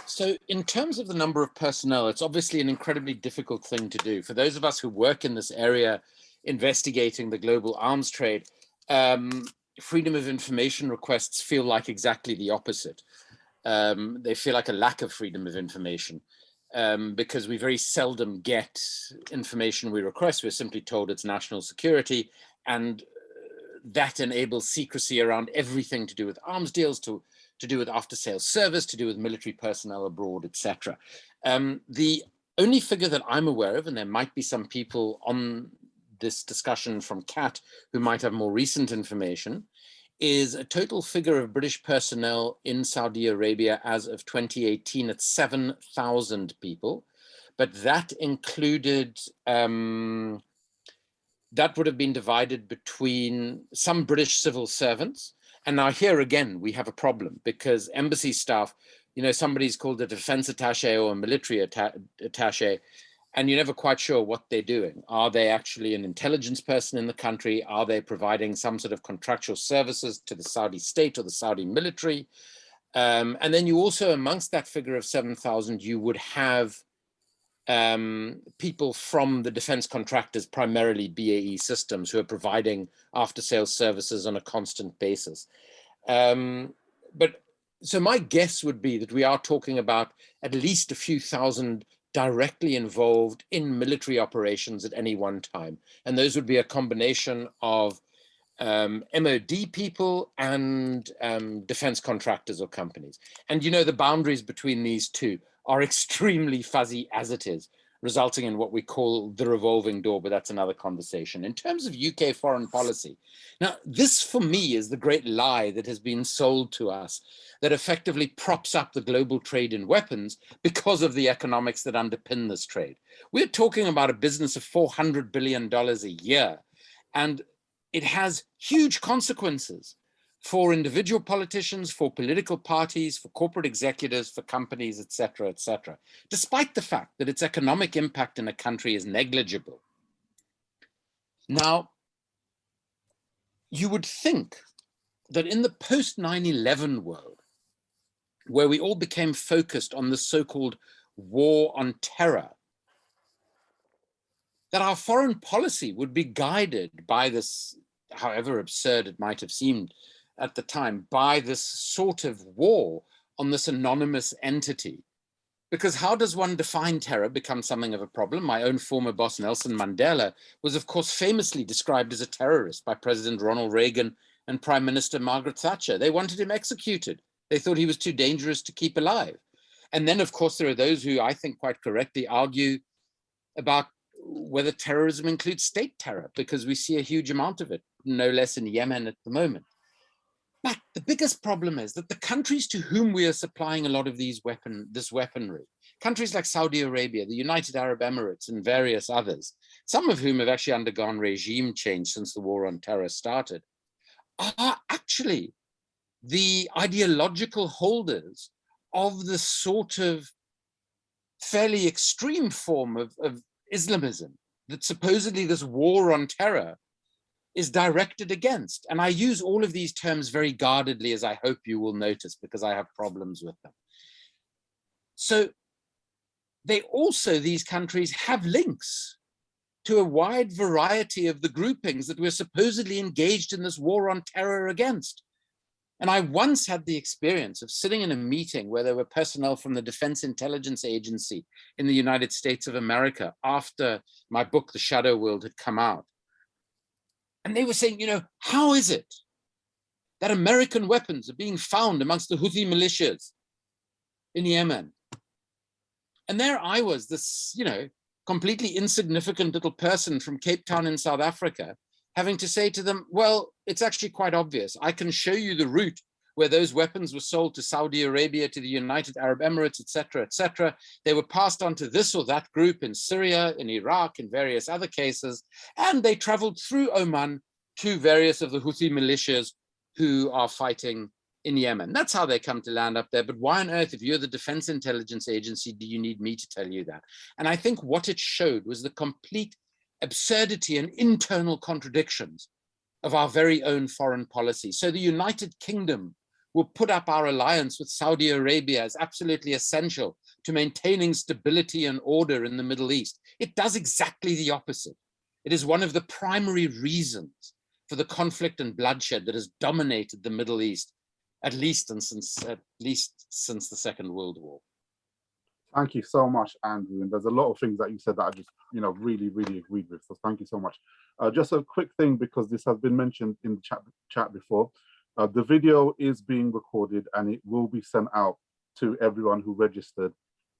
So in terms of the number of personnel, it's obviously an incredibly difficult thing to do. For those of us who work in this area, investigating the global arms trade, um, freedom of information requests feel like exactly the opposite. Um, they feel like a lack of freedom of information um, because we very seldom get information we request. We're simply told it's national security and uh, that enables secrecy around everything to do with arms deals, to, to do with after sales service, to do with military personnel abroad, etc. Um, the only figure that I'm aware of, and there might be some people on this discussion from CAAT who might have more recent information, is a total figure of British personnel in Saudi Arabia as of 2018 at 7,000 people. But that included, um, that would have been divided between some British civil servants. And now here again, we have a problem because embassy staff, you know, somebody's called a defense attache or a military atta attache and you're never quite sure what they're doing. Are they actually an intelligence person in the country? Are they providing some sort of contractual services to the Saudi state or the Saudi military? Um, and then you also, amongst that figure of 7,000, you would have um, people from the defense contractors, primarily BAE Systems, who are providing after sales services on a constant basis. Um, but so my guess would be that we are talking about at least a few thousand directly involved in military operations at any one time. And those would be a combination of um, MOD people and um, defense contractors or companies. And you know, the boundaries between these two are [laughs] extremely fuzzy as it is, resulting in what we call the revolving door, but that's another conversation. In terms of UK foreign policy, now this for me is the great lie that has been sold to us that effectively props up the global trade in weapons because of the economics that underpin this trade. We're talking about a business of $400 billion a year, and it has huge consequences for individual politicians, for political parties, for corporate executives, for companies, etc., etc. despite the fact that its economic impact in a country is negligible. Now, you would think that in the post 9-11 world, where we all became focused on the so-called war on terror, that our foreign policy would be guided by this, however absurd it might have seemed at the time, by this sort of war on this anonymous entity. Because how does one define terror become something of a problem? My own former boss, Nelson Mandela, was of course famously described as a terrorist by President Ronald Reagan and Prime Minister Margaret Thatcher. They wanted him executed. They thought he was too dangerous to keep alive. And then, of course, there are those who I think quite correctly argue about whether terrorism includes state terror, because we see a huge amount of it, no less in Yemen at the moment. But the biggest problem is that the countries to whom we are supplying a lot of these weapon, this weaponry, countries like Saudi Arabia, the United Arab Emirates, and various others, some of whom have actually undergone regime change since the war on terror started, are actually the ideological holders of the sort of fairly extreme form of, of Islamism that supposedly this war on terror is directed against. And I use all of these terms very guardedly, as I hope you will notice, because I have problems with them. So they also, these countries have links to a wide variety of the groupings that we're supposedly engaged in this war on terror against. And I once had the experience of sitting in a meeting where there were personnel from the Defense Intelligence Agency in the United States of America after my book, The Shadow World, had come out. And they were saying, you know, how is it that American weapons are being found amongst the Houthi militias in Yemen? And there I was, this, you know, completely insignificant little person from Cape Town in South Africa, having to say to them, well, it's actually quite obvious. I can show you the route where those weapons were sold to Saudi Arabia, to the United Arab Emirates, etc., etc. They were passed on to this or that group in Syria, in Iraq, in various other cases, and they traveled through Oman to various of the Houthi militias who are fighting in Yemen. That's how they come to land up there. But why on earth, if you're the Defense Intelligence Agency, do you need me to tell you that? And I think what it showed was the complete absurdity and internal contradictions of our very own foreign policy. So the United Kingdom will put up our alliance with Saudi Arabia as absolutely essential to maintaining stability and order in the Middle East. It does exactly the opposite. It is one of the primary reasons for the conflict and bloodshed that has dominated the Middle East, at least and since at least since the Second World War. Thank you so much, Andrew. And there's a lot of things that you said that I just, you know, really, really agreed with. So thank you so much. Uh, just a quick thing because this has been mentioned in the chat chat before. Uh, the video is being recorded and it will be sent out to everyone who registered.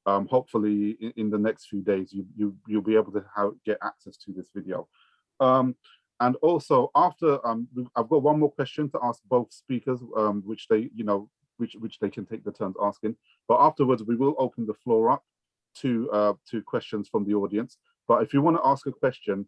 Um, hopefully in, in, the next few days, you, you, you'll be able to have, get access to this video. Um, and also after, um, I've got one more question to ask both speakers, um, which they, you know, which, which they can take the turns asking. But afterwards, we will open the floor up to, uh, to questions from the audience. But if you want to ask a question,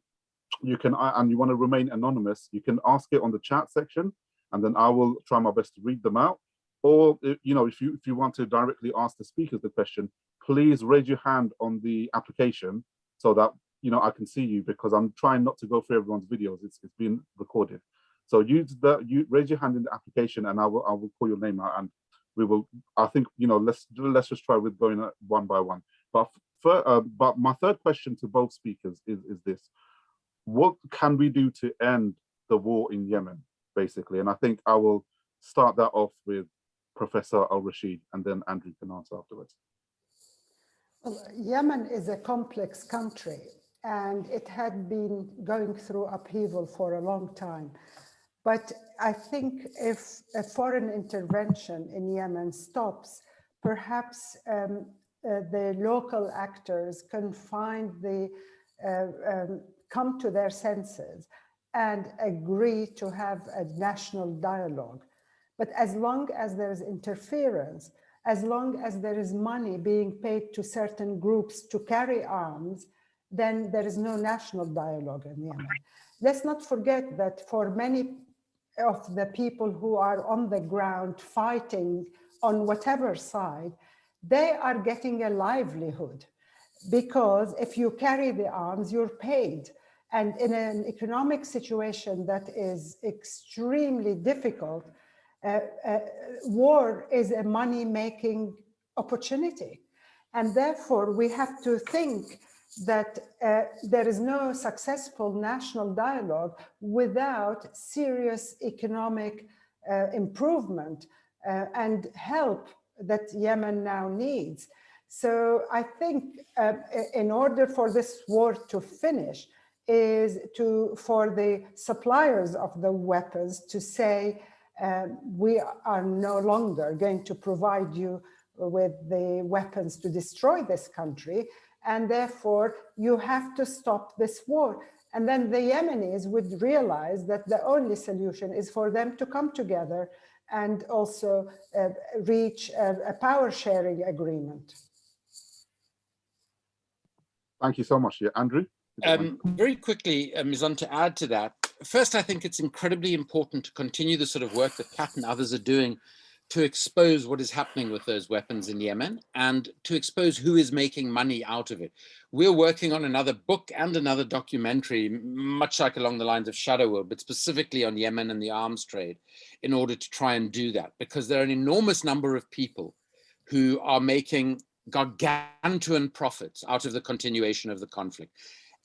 you can, and you want to remain anonymous, you can ask it on the chat section, and then I will try my best to read them out. Or, you know, if you if you want to directly ask the speakers the question, please raise your hand on the application so that you know I can see you because I'm trying not to go through everyone's videos. It's it's being recorded. So use the you raise your hand in the application, and I will I will call your name out, and we will. I think you know let's let's just try with going one by one. But for, uh, but my third question to both speakers is is this: What can we do to end the war in Yemen, basically? And I think I will start that off with Professor Al-Rasheed, and then Andrew can answer afterwards. Well, Yemen is a complex country, and it had been going through upheaval for a long time. But I think if a foreign intervention in Yemen stops, perhaps um, uh, the local actors can find the, uh, um, come to their senses and agree to have a national dialogue. But as long as there is interference, as long as there is money being paid to certain groups to carry arms, then there is no national dialogue in Yemen. Let's not forget that for many of the people who are on the ground fighting on whatever side, they are getting a livelihood because if you carry the arms, you're paid. And in an economic situation that is extremely difficult, uh, uh, war is a money-making opportunity. And therefore, we have to think that uh, there is no successful national dialogue without serious economic uh, improvement uh, and help that Yemen now needs. So I think uh, in order for this war to finish is to for the suppliers of the weapons to say um, we are no longer going to provide you with the weapons to destroy this country. And therefore, you have to stop this war. And then the Yemenis would realize that the only solution is for them to come together and also uh, reach a, a, power sharing agreement. Thank you so much. Yeah, Andrew? Um, very quickly, uh, to add to that, first, I think it's incredibly important to continue the sort of work that CAAT and others are doing to expose what is happening with those weapons in Yemen and to expose who is making money out of it. We're working on another book and another documentary, much like along the lines of Shadow World, but specifically on Yemen and the arms trade in order to try and do that, because there are an enormous number of people who are making gargantuan profits out of the continuation of the conflict.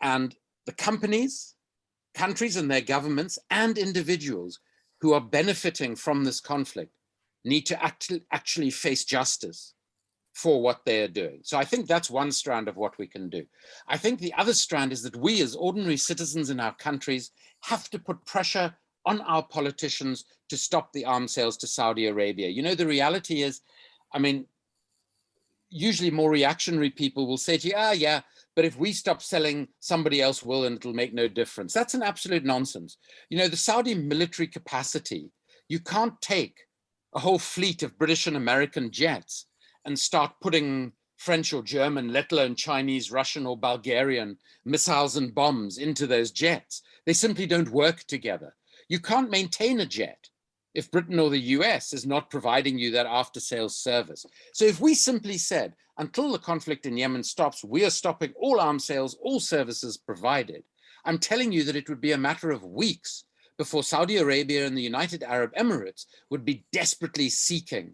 And the companies, countries and their governments and individuals who are benefiting from this conflict need to act actually face justice for what they're doing. So I think that's one strand of what we can do. I think the other strand is that we as ordinary citizens in our countries have to put pressure on our politicians to stop the arms sales to Saudi Arabia. You know, the reality is, I mean, usually more reactionary people will say to you, ah, yeah, but if we stop selling, somebody else will and it'll make no difference. That's an absolute nonsense. You know, the Saudi military capacity, you can't take a whole fleet of British and American jets and start putting French or German, let alone Chinese, Russian or Bulgarian missiles and bombs into those jets. They simply don't work together. You can't maintain a jet if Britain or the US is not providing you that after sales service. So if we simply said, until the conflict in Yemen stops, we are stopping all arms sales, all services provided, I'm telling you that it would be a matter of weeks before Saudi Arabia and the United Arab Emirates would be desperately seeking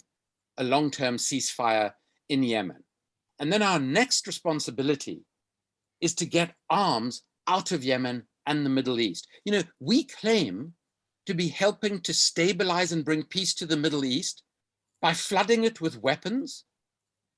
a long-term ceasefire in Yemen. And then our next responsibility is to get arms out of Yemen and the Middle East. You know, we claim to be helping to stabilize and bring peace to the Middle East by flooding it with weapons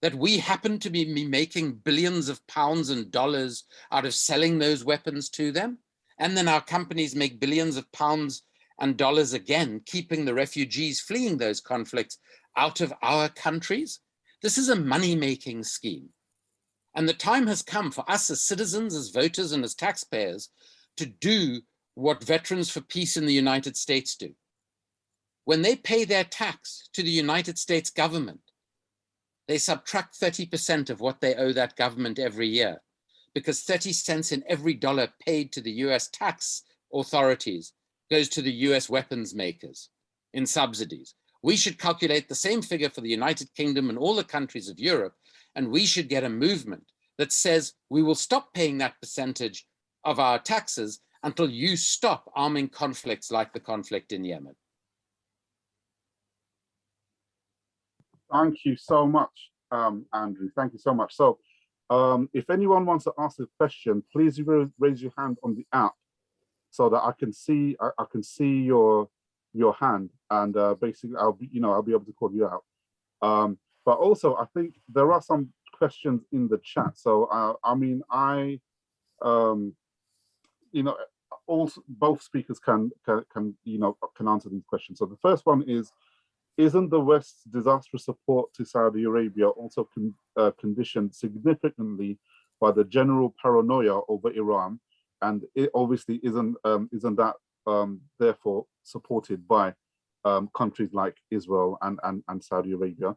that we happen to be making billions of pounds and dollars out of selling those weapons to them. And then our companies make billions of pounds and dollars again, keeping the refugees fleeing those conflicts out of our countries. This is a money-making scheme. And the time has come for us as citizens, as voters and as taxpayers to do what Veterans for Peace in the United States do. When they pay their tax to the United States government, they subtract 30% of what they owe that government every year because 30 cents in every dollar paid to the US tax authorities goes to the US weapons makers in subsidies. We should calculate the same figure for the United Kingdom and all the countries of Europe, and we should get a movement that says we will stop paying that percentage of our taxes until you stop arming conflicts like the conflict in Yemen. Thank you so much, um, Andrew. Thank you so much. So um, if anyone wants to ask a question, please raise your hand on the app so that I can see I, I can see your your hand and uh, basically I'll be you know I'll be able to call you out. Um, but also I think there are some questions in the chat. So uh, I mean I um, you know also both speakers can, can can you know can answer these questions. So the first one is isn't the West's disastrous support to Saudi Arabia also con uh, conditioned significantly by the general paranoia over Iran? And it obviously isn't um, isn't that um, therefore supported by um, countries like Israel and, and, and Saudi Arabia?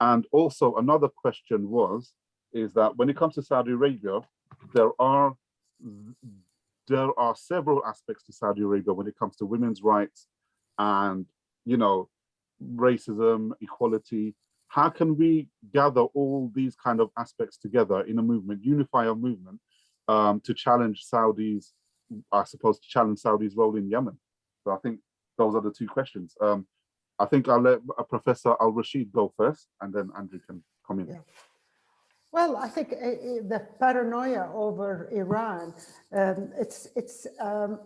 And also another question was, is that when it comes to Saudi Arabia, there are there are several aspects to Saudi Arabia when it comes to women's rights and you know racism, equality. How can we gather all these kind of aspects together in a movement, unify a movement um, to challenge Saudi's, I suppose, to challenge Saudi's role in Yemen? So I think those are the two questions. Um, I think I'll let uh, Professor Al Rasheed go first, and then Andrew can come in. Yeah. Well, I think uh, the paranoia over Iran, um, it's it's um,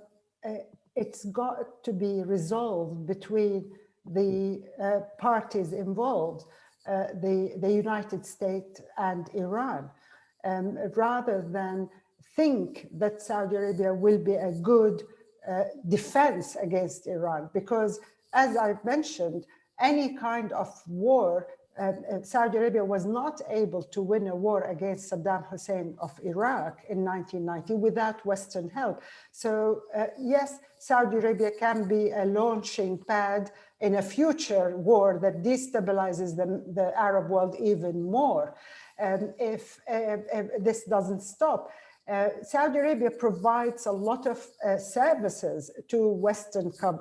uh, it's got to be resolved between the uh, parties involved, uh, the, the United States and Iran, um, rather than think that Saudi Arabia will be a good uh, defense against Iran. Because as I've mentioned, any kind of war Saudi Arabia was not able to win a war against Saddam Hussein of Iraq in 1990 without Western help. So uh, yes, Saudi Arabia can be a launching pad in a future war that destabilizes the, the Arab world even more. Um, if, uh, if, this doesn't stop. Uh, Saudi Arabia provides a lot of uh, services to Western uh,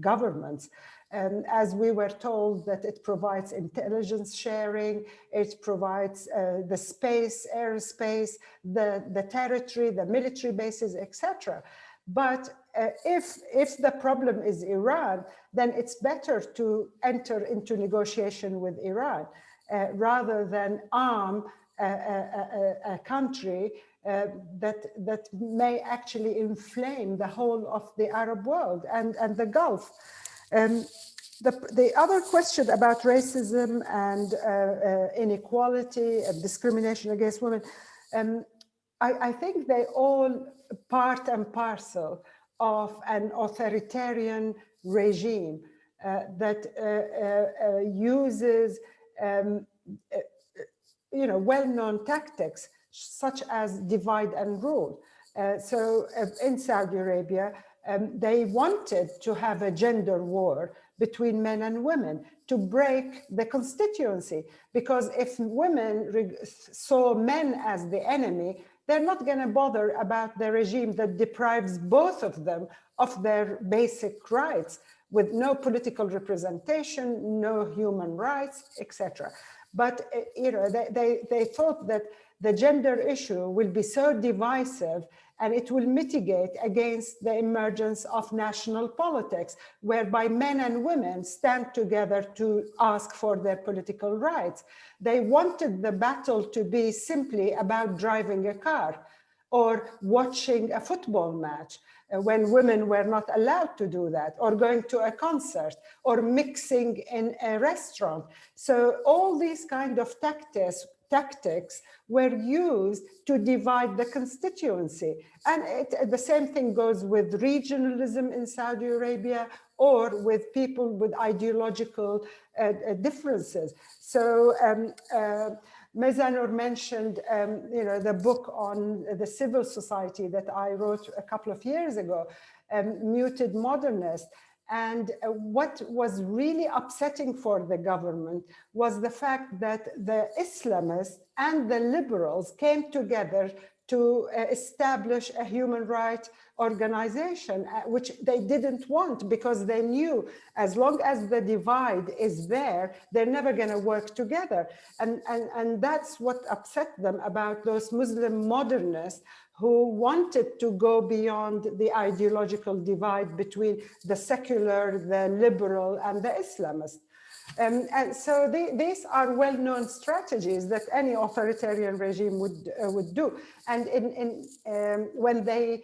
governments. Um, as we were told that it provides intelligence sharing, it provides uh, the space, airspace, the, the territory, the military bases, etc. But uh, if, if the problem is Iran, then it's better to enter into negotiation with Iran uh, rather than arm a, a, a country uh, that, that may actually inflame the whole of the Arab world and, and the Gulf. Um, the, the other question about racism and uh, uh, inequality and discrimination against women, um, I, I, think they all part and parcel of an authoritarian regime uh, that uh, uh, uh uses um, you know, well-known tactics such as divide and rule. so in Saudi Arabia, um, they wanted to have a gender war between men and women to break the constituency. Because if women saw men as the enemy, they're not going to bother about the regime that deprives both of them of their basic rights with no political representation, no human rights, etc. But eh, you know, they, they, they thought that the gender issue will be so divisive and it will mitigate against the emergence of national politics, whereby men and women stand together to ask for their political rights. They wanted the battle to be simply about driving a car or watching a football match uh, when women were not allowed to do that, or going to a concert, or mixing in a restaurant. So all these kind of tactics tactics were used to divide the constituency. And it, the same thing goes with regionalism in Saudi Arabia or with people with ideological uh, uh, differences. So um, uh, Mizanur mentioned, um, you know, the book on the civil society that I wrote a couple of years ago, um, Muted Modernist. And uh, what was really upsetting for the government was the fact that the Islamists and the liberals came together to uh, establish a human rights organization, uh, which they didn't want because they knew as long as the divide is there, they're never going to work together. And, and, and that's what upset them about those Muslim modernists who wanted to go beyond the ideological divide between the secular, the liberal, and the Islamist. Um, and so they, these are well-known strategies that any authoritarian regime would uh, would do. And in, in um, when they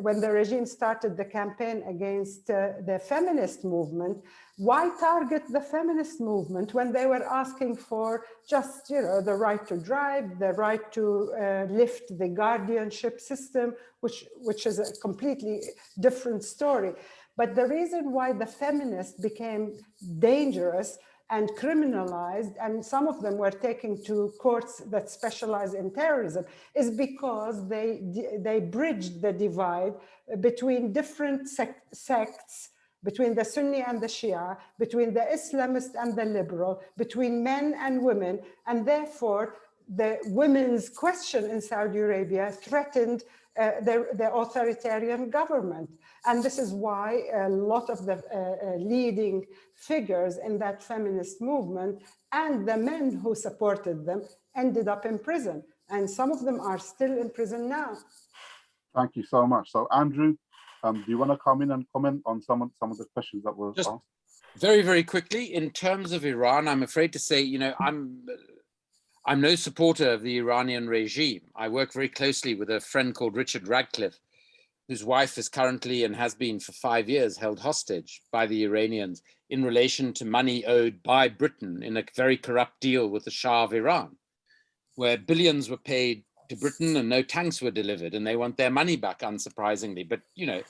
when the regime started the campaign against uh, the feminist movement, why target the feminist movement when they were asking for just you know the right to drive, the right to uh, lift the guardianship system, which which is a completely different story. But the reason why the feminists became dangerous and criminalized, and some of them were taken to courts that specialize in terrorism, is because they, they bridged the divide between different sect, sects, between the Sunni and the Shia, between the Islamist and the liberal, between men and women, and therefore the women's question in Saudi Arabia threatened uh, the, the, authoritarian government. And this is why a lot of the uh, uh, leading figures in that feminist movement and the men who supported them ended up in prison. And some of them are still in prison now. Thank you so much. So Andrew, um, do you want to come in and comment on some of, some of the questions that were Just asked? Very, very quickly, in terms of Iran, I'm afraid to say, you know, I'm I'm no supporter of the Iranian regime. I work very closely with a friend called Richard Ratcliffe, whose wife is currently and has been for five years held hostage by the Iranians in relation to money owed by Britain in a very corrupt deal with the Shah of Iran, where billions were paid to Britain and no tanks were delivered and they want their money back, unsurprisingly. But, you know,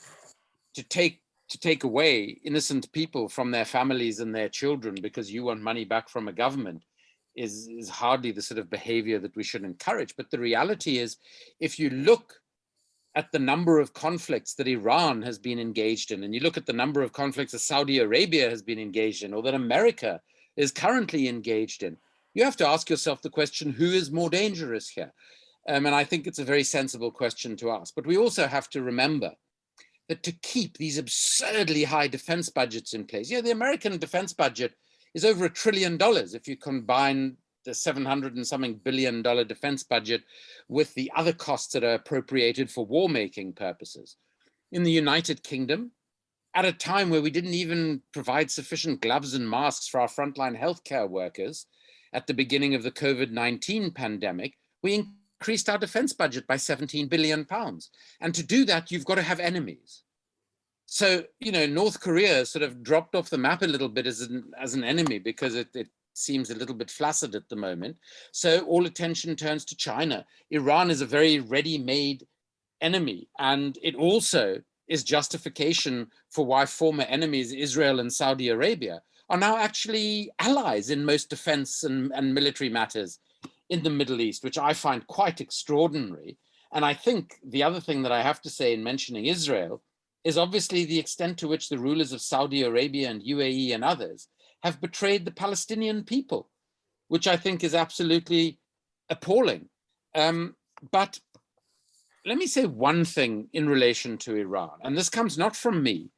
to take to take away innocent people from their families and their children because you want money back from a government is, is hardly the sort of behavior that we should encourage. But the reality is, if you look at the number of conflicts that Iran has been engaged in, and you look at the number of conflicts that Saudi Arabia has been engaged in, or that America is currently engaged in, you have to ask yourself the question, who is more dangerous here? Um, and I think it's a very sensible question to ask. But we also have to remember that to keep these absurdly high defense budgets in place, yeah, the American defense budget is over a trillion dollars if you combine the 700 and something billion dollar defense budget with the other costs that are appropriated for war making purposes. In the United Kingdom, at a time where we didn't even provide sufficient gloves and masks for our frontline healthcare workers at the beginning of the COVID-19 pandemic, we increased our defense budget by 17 billion pounds. And to do that, you've got to have enemies. So, you know, North Korea sort of dropped off the map a little bit as an, as an enemy because it, it seems a little bit flaccid at the moment. So all attention turns to China. Iran is a very ready-made enemy. And it also is justification for why former enemies, Israel and Saudi Arabia, are now actually allies in most defense and, and military matters in the Middle East, which I find quite extraordinary. And I think the other thing that I have to say in mentioning Israel is obviously the extent to which the rulers of Saudi Arabia and UAE and others have betrayed the Palestinian people, which I think is absolutely appalling. Um, but let me say one thing in relation to Iran, and this comes not from me,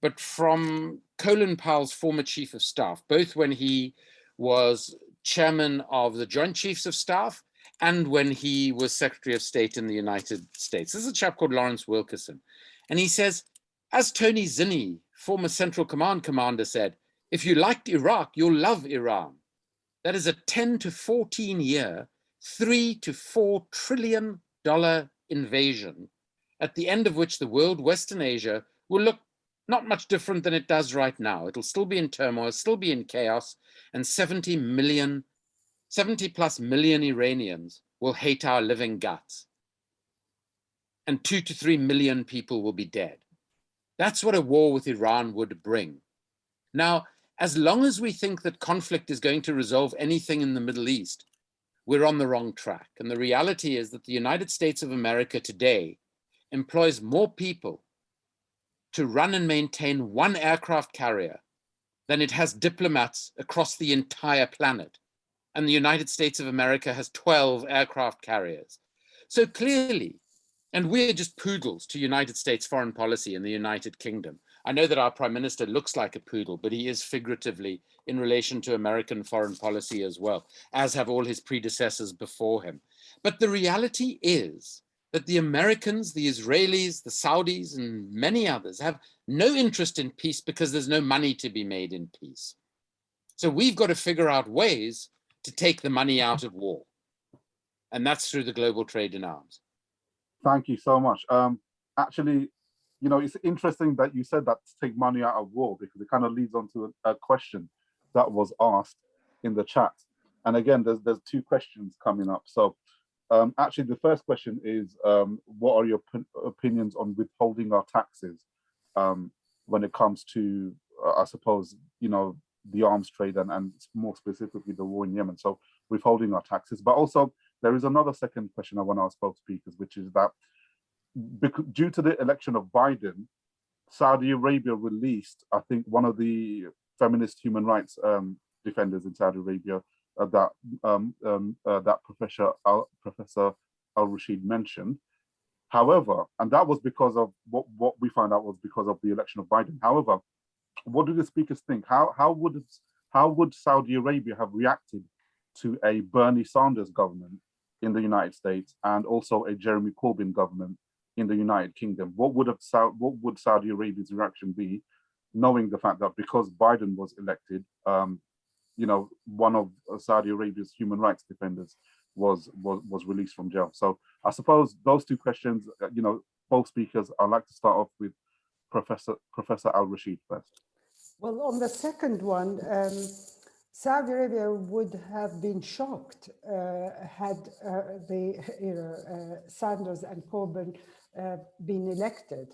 but from Colin Powell's former chief of staff, both when he was chairman of the Joint Chiefs of Staff and when he was Secretary of State in the United States. This is a chap called Lawrence Wilkerson. And he says, as Tony Zinni, former Central Command commander said, if you liked Iraq, you'll love Iran. That is a 10 to 14 year, three to four trillion dollar invasion, at the end of which the world, Western Asia, will look not much different than it does right now. It'll still be in turmoil, still be in chaos, and 70 million 70 plus million Iranians will hate our living guts. And two to three million people will be dead. That's what a war with Iran would bring. Now, as long as we think that conflict is going to resolve anything in the Middle East, we're on the wrong track. And the reality is that the United States of America today employs more people to run and maintain one aircraft carrier than it has diplomats across the entire planet. And the United States of America has 12 aircraft carriers. So clearly, and we're just poodles to United States foreign policy in the United Kingdom. I know that our prime minister looks like a poodle, but he is figuratively in relation to American foreign policy as well, as have all his predecessors before him. But the reality is that the Americans, the Israelis, the Saudis, and many others have no interest in peace because there's no money to be made in peace. So we've got to figure out ways to take the money out of war. And that's through the global trade in arms. Thank you so much. Um, actually, you know, it's interesting that you said that to take money out of war because it kind of leads on to a, a question that was asked in the chat. And again, there's there's two questions coming up. So um, actually, the first question is, um, what are your opinions on withholding our taxes um, when it comes to, uh, I suppose, you know, the arms trade and, and more specifically the war in Yemen. So withholding our taxes, but also there is another second question I want to ask both speakers, which is that due to the election of Biden, Saudi Arabia released, I think, one of the feminist human rights um, defenders in Saudi Arabia uh, that um, um, uh, that Professor Al, Professor Al Rasheed mentioned. However, and that was because of what what we found out was because of the election of Biden. However, what do the speakers think? How how would how would Saudi Arabia have reacted to a Bernie Sanders government in the United States and also a Jeremy Corbyn government in the United Kingdom. What would have what would Saudi Arabia's reaction be, knowing the fact that because Biden was elected, um, you know, one of Saudi Arabia's human rights defenders was was was released from jail. So I suppose those two questions, uh, you know, both speakers. I'd like to start off with Professor Professor Al Rasheed first. Well, on the second one. Um, Saudi Arabia would have been shocked uh, had uh, the you know, uh, Sanders and Corbyn uh, been elected.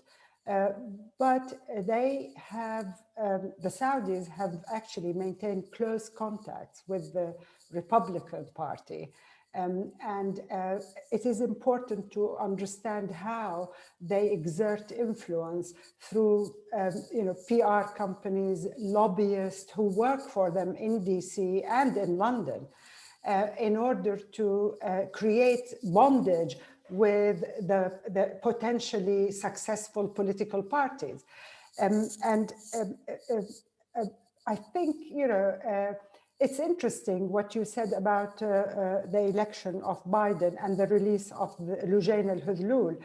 Uh, but they have, um, the Saudis have actually maintained close contacts with the Republican Party. Um, and uh, it is important to understand how they exert influence through, um, you know, PR companies, lobbyists who work for them in DC and in London uh, in order to uh, create bondage with the, the potentially successful political parties. Um, and um, uh, uh, uh, I think, you know, it's interesting what you said about uh, uh, the election of Biden and the release of the Loujain al-Hathloul.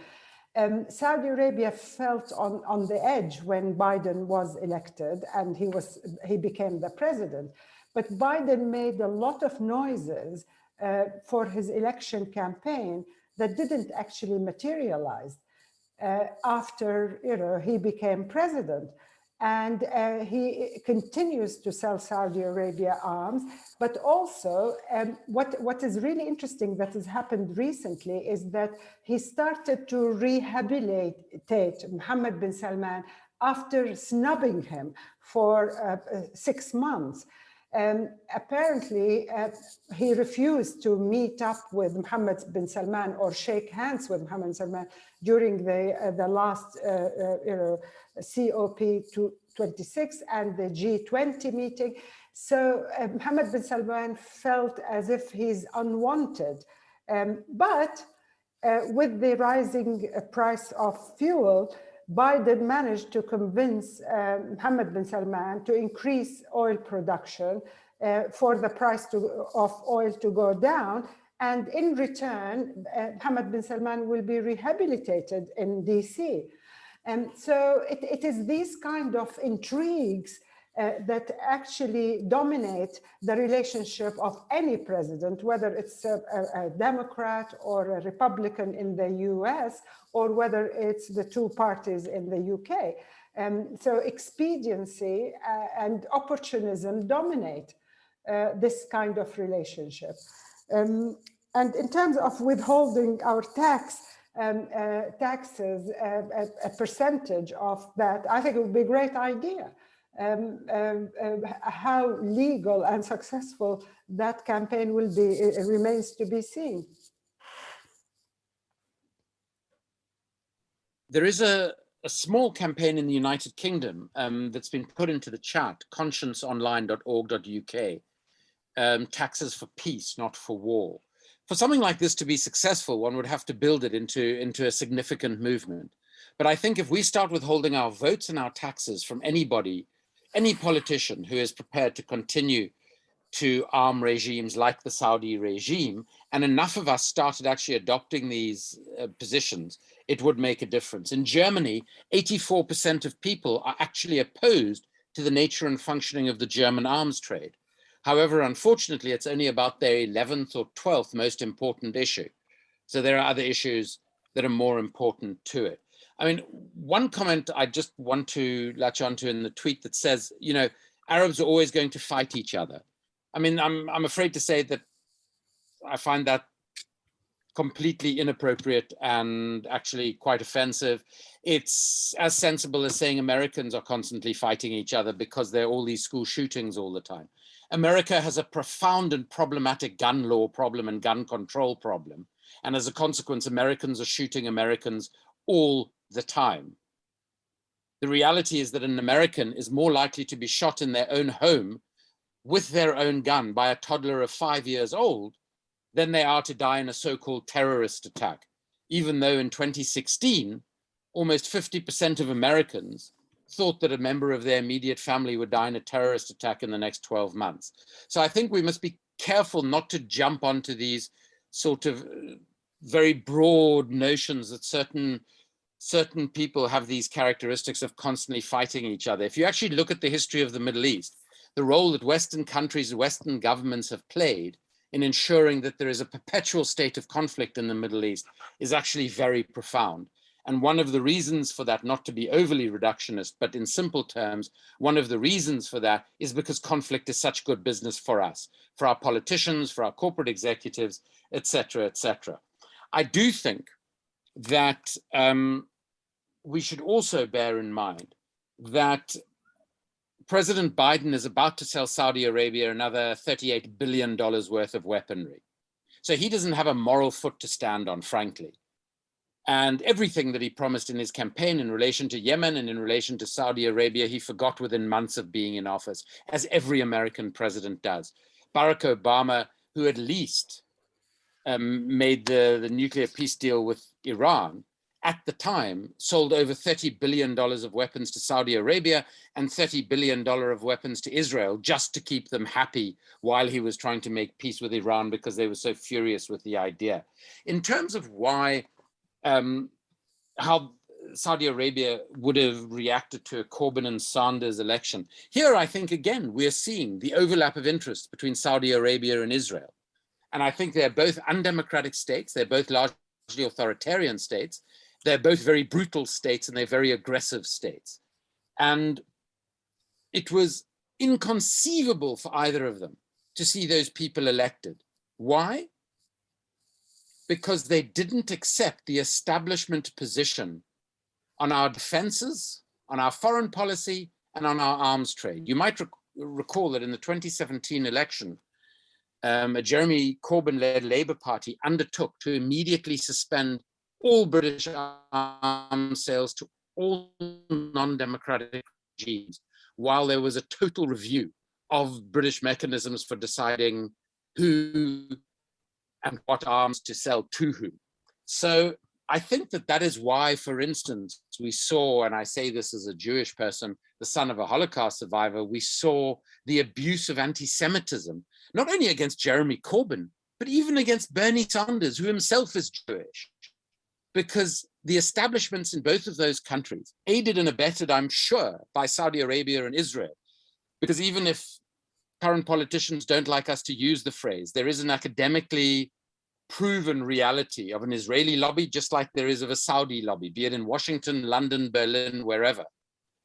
Um, Saudi Arabia felt on, on the edge when Biden was elected and he was he became the president. But Biden made a lot of noises uh, for his election campaign that didn't actually materialize uh, after you know he became president and uh, he continues to sell Saudi Arabia arms. But also, um, what, what is really interesting that has happened recently is that he started to rehabilitate Mohammed bin Salman after snubbing him for uh, six months. And apparently, uh, he refused to meet up with Mohammed bin Salman or shake hands with Mohammed bin Salman during the, uh, the last uh, uh you know, COP26 and the G20 meeting. So uh, Mohammed bin Salman felt as if he's unwanted. Um, but with the rising price of fuel, Biden managed to convince uh, Mohammed bin Salman to increase oil production uh, for the price to, of oil to go down. And in return, uh, Mohammed bin Salman will be rehabilitated in DC. And so it, it is these kind of intrigues uh, that actually dominate the relationship of any president, whether it's a, a, a, Democrat or a Republican in the US, or whether it's the two parties in the UK. Um, so expediency uh, and opportunism dominate uh, this kind of relationship. Um, and in terms of withholding our tax, um, uh, taxes, uh, a, a, percentage of that, I think it would be a great idea. Um, um, uh, how legal and successful that campaign will be it remains to be seen. There is a, a small campaign in the United Kingdom um, that's been put into the chat, conscienceonline.org.uk, um, taxes for peace, not for war. For something like this to be successful, one would have to build it into, into a significant movement. But I think if we start withholding our votes and our taxes from anybody, any politician who is prepared to continue to arm regimes like the Saudi regime, and enough of us started actually adopting these uh, positions, it would make a difference. In Germany, 84% of people are actually opposed to the nature and functioning of the German arms trade. However, unfortunately, it's only about their 11th or 12th most important issue. So there are other issues that are more important to it. I mean, one comment I just want to latch onto in the tweet that says, you know, Arabs are always going to fight each other. I mean, I'm, I'm afraid to say that I find that completely inappropriate and actually quite offensive. It's as sensible as saying Americans are constantly fighting each other because there are all these school shootings all the time. America has a profound and problematic gun law problem and gun control problem. And as a consequence, Americans are shooting Americans all the time. The reality is that an American is more likely to be shot in their own home with their own gun by a toddler of five years old than they are to die in a so-called terrorist attack, even though in 2016, almost 50% of Americans thought that a member of their immediate family would die in a terrorist attack in the next 12 months. So I think we must be careful not to jump onto these sort of uh, very broad notions that certain certain people have these characteristics of constantly fighting each other. If you actually look at the history of the Middle East, the role that Western countries, Western governments have played in ensuring that there is a perpetual state of conflict in the Middle East is actually very profound. And one of the reasons for that, not to be overly reductionist, but in simple terms, one of the reasons for that is because conflict is such good business for us, for our politicians, for our corporate executives, etc., etc. I do think that um, we should also bear in mind that President Biden is about to sell Saudi Arabia another $38 billion worth of weaponry. So he doesn't have a moral foot to stand on, frankly. And everything that he promised in his campaign in relation to Yemen and in relation to Saudi Arabia, he forgot within months of being in office, as every American president does. Barack Obama, who at least um, made the, the nuclear peace deal with Iran, at the time sold over $30 billion of weapons to Saudi Arabia and $30 billion of weapons to Israel just to keep them happy while he was trying to make peace with Iran because they were so furious with the idea. In terms of why, um, how Saudi Arabia would have reacted to a Corbyn and Sanders election. Here, I think, again, we're seeing the overlap of interests between Saudi Arabia and Israel. And I think they're both undemocratic states. They're both largely authoritarian states. They're both very brutal states and they're very aggressive states. And it was inconceivable for either of them to see those people elected. Why? Because they didn't accept the establishment position on our defenses, on our foreign policy, and on our arms trade. You might rec recall that in the 2017 election, um, a Jeremy Corbyn-led Labour Party undertook to immediately suspend all British arms sales to all non-democratic regimes, while there was a total review of British mechanisms for deciding who and what arms to sell to whom. So I think that that is why, for instance, we saw, and I say this as a Jewish person, the son of a Holocaust survivor, we saw the abuse of anti-Semitism, not only against Jeremy Corbyn, but even against Bernie Sanders, who himself is Jewish. Because the establishments in both of those countries, aided and abetted, I'm sure, by Saudi Arabia and Israel, because even if current politicians don't like us to use the phrase, there is an academically proven reality of an Israeli lobby, just like there is of a Saudi lobby, be it in Washington, London, Berlin, wherever.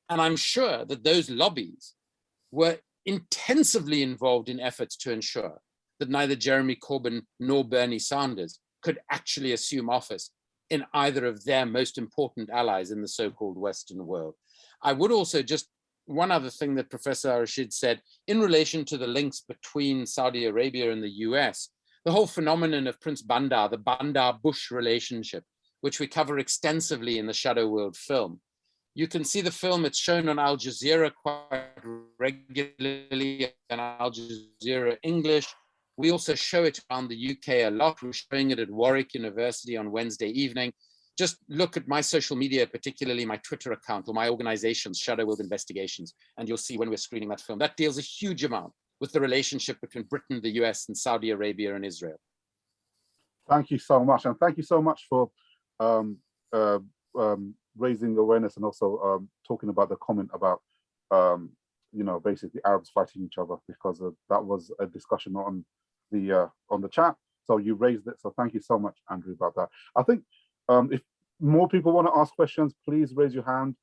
And I'm sure that those lobbies were intensively involved in efforts to ensure that neither Jeremy Corbyn nor Bernie Sanders could actually assume office in either of their most important allies in the so-called Western world. I would also just, one other thing that Professor Al-Rasheed said, in relation to the links between Saudi Arabia and the US, the whole phenomenon of Prince Bandar, the Bandar-Bush relationship, which we cover extensively in the Shadow World film. You can see the film, it's shown on Al Jazeera quite regularly, on Al Jazeera English, we also show it around the UK a lot. We're showing it at Warwick University on Wednesday evening. Just look at my social media, particularly my Twitter account or my organization's Shadow World Investigations, and you'll see when we're screening that film. That deals a huge amount with the relationship between Britain, the US, and Saudi Arabia and Israel. Thank you so much. And thank you so much for um, uh, um, raising awareness and also um, talking about the comment about, um, you know, basically Arabs fighting each other because of, that was a discussion on the uh, on the chat. So you raised it. So thank you so much, Andrew, about that. I think um, if more people want to ask questions, please raise your hand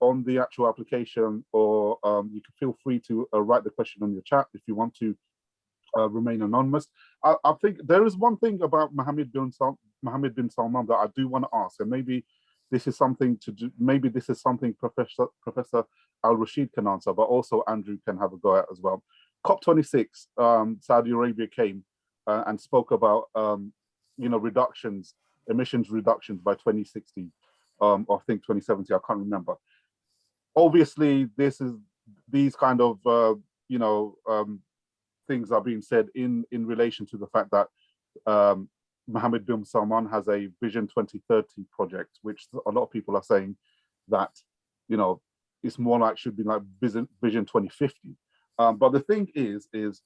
on the actual application, or um, you can feel free to uh, write the question on your chat if you want to uh, remain anonymous. I, I, think there is one thing about Mohammed bin, Sal Mohammed bin Salman that I do want to ask, and maybe this is something to do, maybe this is something Professor Professor Al-Rasheed can answer, but also Andrew can have a go at as well. COP26, um, Saudi Arabia came uh, and spoke about, um, you know, reductions, emissions reductions by 2060, um, or I think 2070, I can't remember. Obviously, this is these kind of, uh, you know, um, things are being said in in relation to the fact that um, Mohammed bin Salman has a Vision 2030 project, which a lot of people are saying that, you know, it's more like should be like Vision, Vision 2050 um, but the thing is, is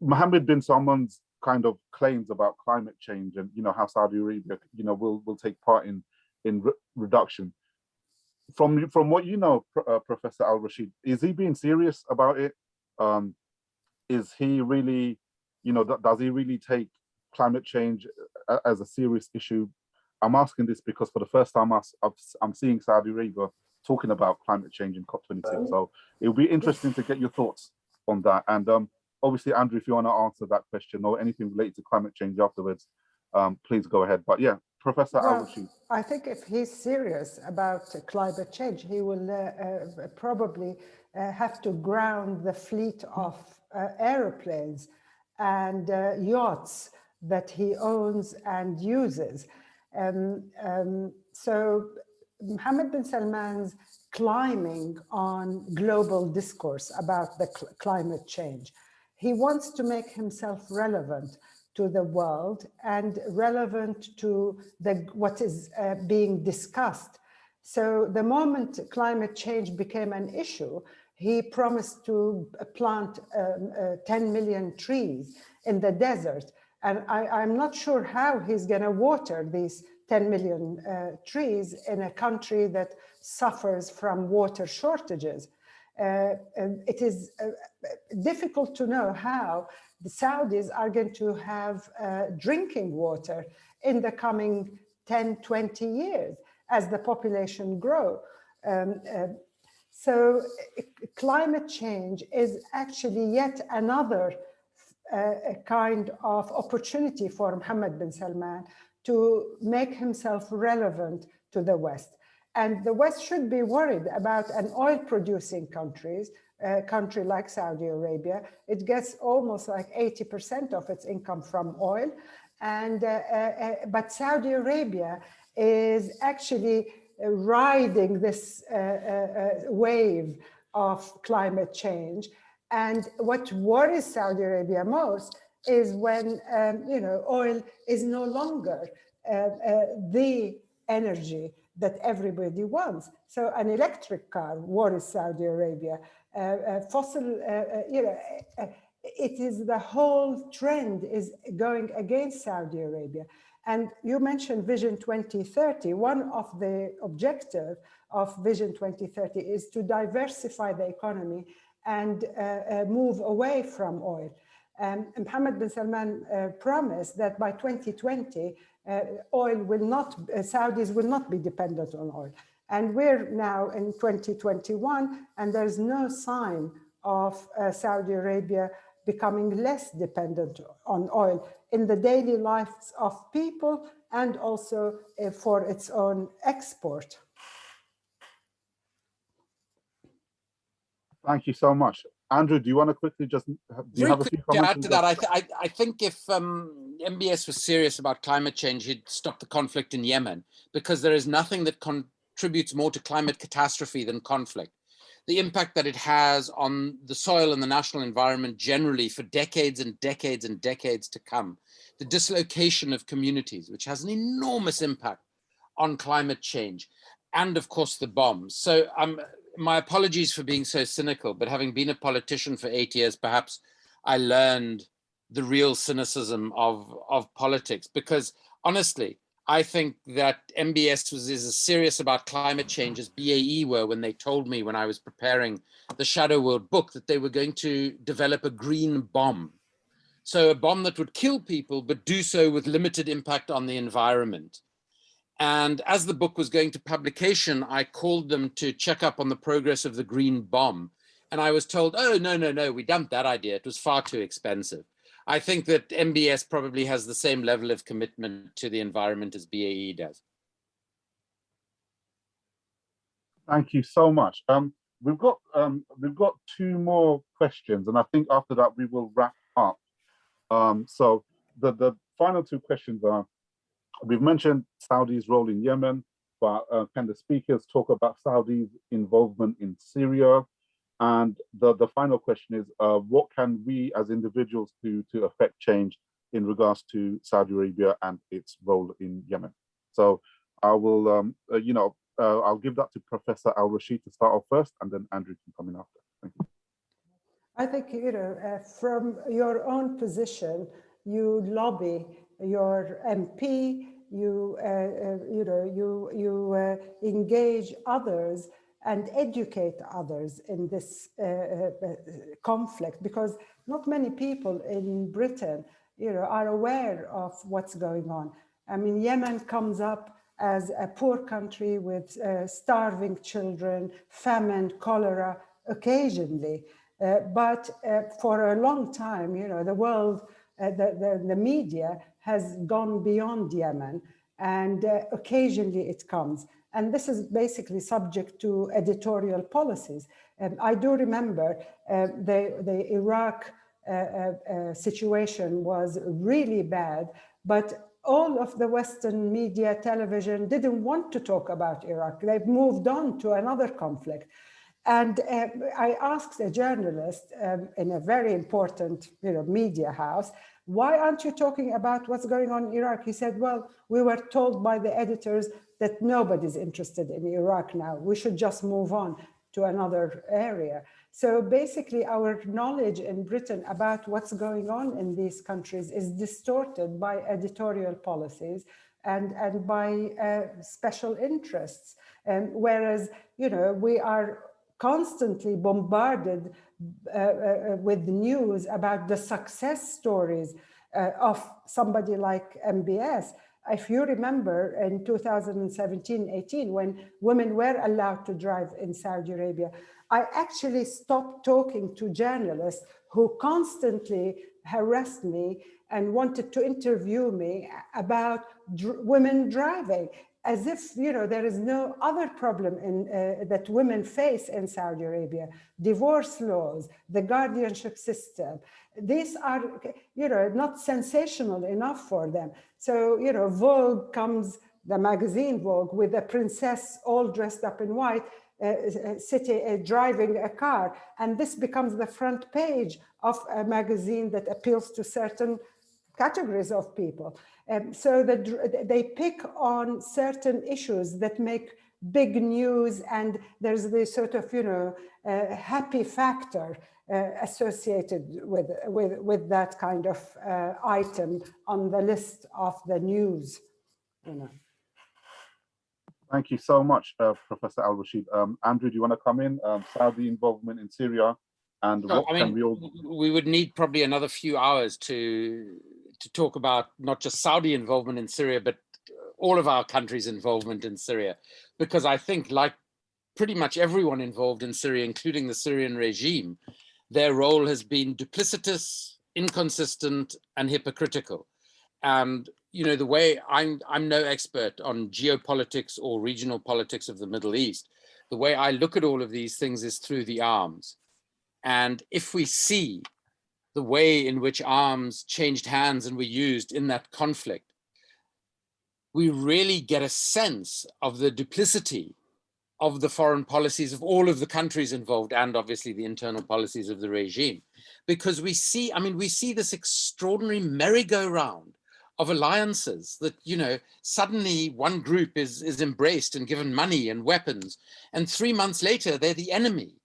Mohammed bin Salman's kind of claims about climate change and you know how Saudi Arabia, you know, will will take part in in re reduction. From from what you know, uh, Professor Al Rasheed, is he being serious about it? Um, is he really, you know, does he really take climate change uh, as a serious issue? I'm asking this because for the first time I, I'm seeing Saudi Arabia talking about climate change in COP26. So it'll be interesting to get your thoughts on that. And um, obviously, Andrew, if you want to answer that question or anything related to climate change afterwards, um, please go ahead. But yeah, Professor well, I think if he's serious about climate change, he will uh, uh, probably uh, have to ground the fleet of uh, aeroplanes and uh, yachts that he owns and uses. Um, um, so Mohammed bin Salman's climbing on global discourse about the cl climate change. He wants to make himself relevant to the world and relevant to the what is uh, being discussed. So the moment climate change became an issue, he promised to plant um, uh, 10 million trees in the desert. And I, am not sure how he's going to water these 10 million uh, trees in a country that suffers from water shortages. Uh, it is uh, difficult to know how the Saudis are going to have uh, drinking water in the coming 10, 20 years as the population grow. Um, uh, so climate change is actually yet another uh, kind of opportunity for Mohammed bin Salman to make himself relevant to the West. And the West should be worried about an oil producing countries, a country like Saudi Arabia. It gets almost like 80% of its income from oil. And, uh, uh, uh, but Saudi Arabia is actually riding this uh, uh, wave of climate change. And what worries Saudi Arabia most is when, um, you know, oil is no longer the energy that everybody wants. So an electric car worries Saudi Arabia. Uh, fossil, you know, it is the whole trend is going against Saudi Arabia. And you mentioned Vision 2030. One of the objectives of Vision 2030 is to diversify the economy and uh, uh, move away from oil. Um, Mohammed bin Salman uh, promised that by 2020, uh, oil will not, uh, Saudis will not be dependent on oil. And we're now in 2021, and there's no sign of uh, Saudi Arabia becoming less dependent on oil in the daily lives of people and also uh, for its own export. Thank you so much. Andrew, do you want to quickly just, do you have a quick few to comments? add to that? that, I, th- I, I think if um, MBS was serious about climate change, he'd stop the conflict in Yemen because there is nothing that contributes more to climate catastrophe than conflict. The impact that it has on the soil and the national environment generally for decades and decades and decades to come. The dislocation of communities, which has an enormous impact on climate change. And of course, the bombs. So um, my apologies for being so cynical, but having been a politician for eight years, perhaps I learned the real cynicism of, of politics because honestly, I think that MBS was is as serious about climate change as BAE were when they told me when I was preparing the Shadow World book that they were going to develop a green bomb. So a bomb that would kill people, but do so with limited impact on the environment. And as the book was going to publication, I called them to check up on the progress of the green bomb. And I was told, oh, no, no, no, we dumped that idea. It was far too expensive. I think that MBS probably has the same level of commitment to the environment as BAE does. Thank you so much. Um, we've got um, we've got two more questions, and I think after that we will wrap up. Um, so the the final two questions are: we've mentioned Saudi's role in Yemen, but uh, can the speakers talk about Saudi's involvement in Syria? And the the final question is: uh, what can we as individuals do to affect change in regards to Saudi Arabia and its role in Yemen? So I will, um, uh, you know, uh, I'll give that to Professor Al Rasheed to start off first, and then Andrew can come in after. Thank you. I think, you know, uh, from your own position, you lobby your MP, you, uh, uh, you know, you, you engage others and educate others in this uh, uh, conflict because not many people in Britain, you know, are aware of what's going on. I mean, Yemen comes up as a poor country with uh, starving children, famine, cholera, occasionally. Uh, but uh, for a long time, you know, the world, uh, the, the, the, media has gone beyond Yemen and uh, occasionally it comes. And this is basically subject to editorial policies. Um, I do remember uh, the, the Iraq uh, situation was really bad, but all of the Western media, television didn't want to talk about Iraq. They've moved on to another conflict. And uh, I asked a journalist um, in a very important you know, media house, why aren't you talking about what's going on in Iraq? He said, well, we were told by the editors that nobody's interested in Iraq now. We should just move on to another area. So basically our knowledge in Britain about what's going on in these countries is distorted by editorial policies and, and by uh, special interests. Um, whereas, you know, we are constantly bombarded uh, uh, with news about the success stories uh, of somebody like MBS. If you remember in 2017-18, when women were allowed to drive in Saudi Arabia, I actually stopped talking to journalists who constantly harassed me and wanted to interview me about dr women driving as if you know there is no other problem in, uh, that women face in Saudi Arabia. Divorce laws the guardianship system these are you know not sensational enough for them so you know Vogue comes the magazine Vogue with a princess all dressed up in white uh, city uh, driving a car. And this becomes the front page of a magazine that appeals to certain categories of people. Um, so that they pick on certain issues that make big news and there's this sort of you know uh, happy factor uh, associated with with with that kind of uh, item on the list of the news you know Thank you so much, uh, Professor Al Rasheed. Um, Andrew, do you want to come in? Um, Saudi involvement in Syria, and No, what I can mean, we all? we would need probably another few hours to to talk about not just Saudi involvement in Syria, but all of our countries' involvement in Syria, because I think, like pretty much everyone involved in Syria, including the Syrian regime, their role has been duplicitous, inconsistent, and hypocritical. And you know the way I'm I'm no expert on geopolitics or regional politics of the Middle East. The way I look at all of these things is through the arms. And if we see the way in which arms changed hands and were used in that conflict, we really get a sense of the duplicity of the foreign policies of all of the countries involved and obviously the internal policies of the regime. Because we see, I mean, we see this extraordinary merry-go-round of alliances that, you know, suddenly one group is, is embraced and given money and weapons, and three months later, they're the enemy.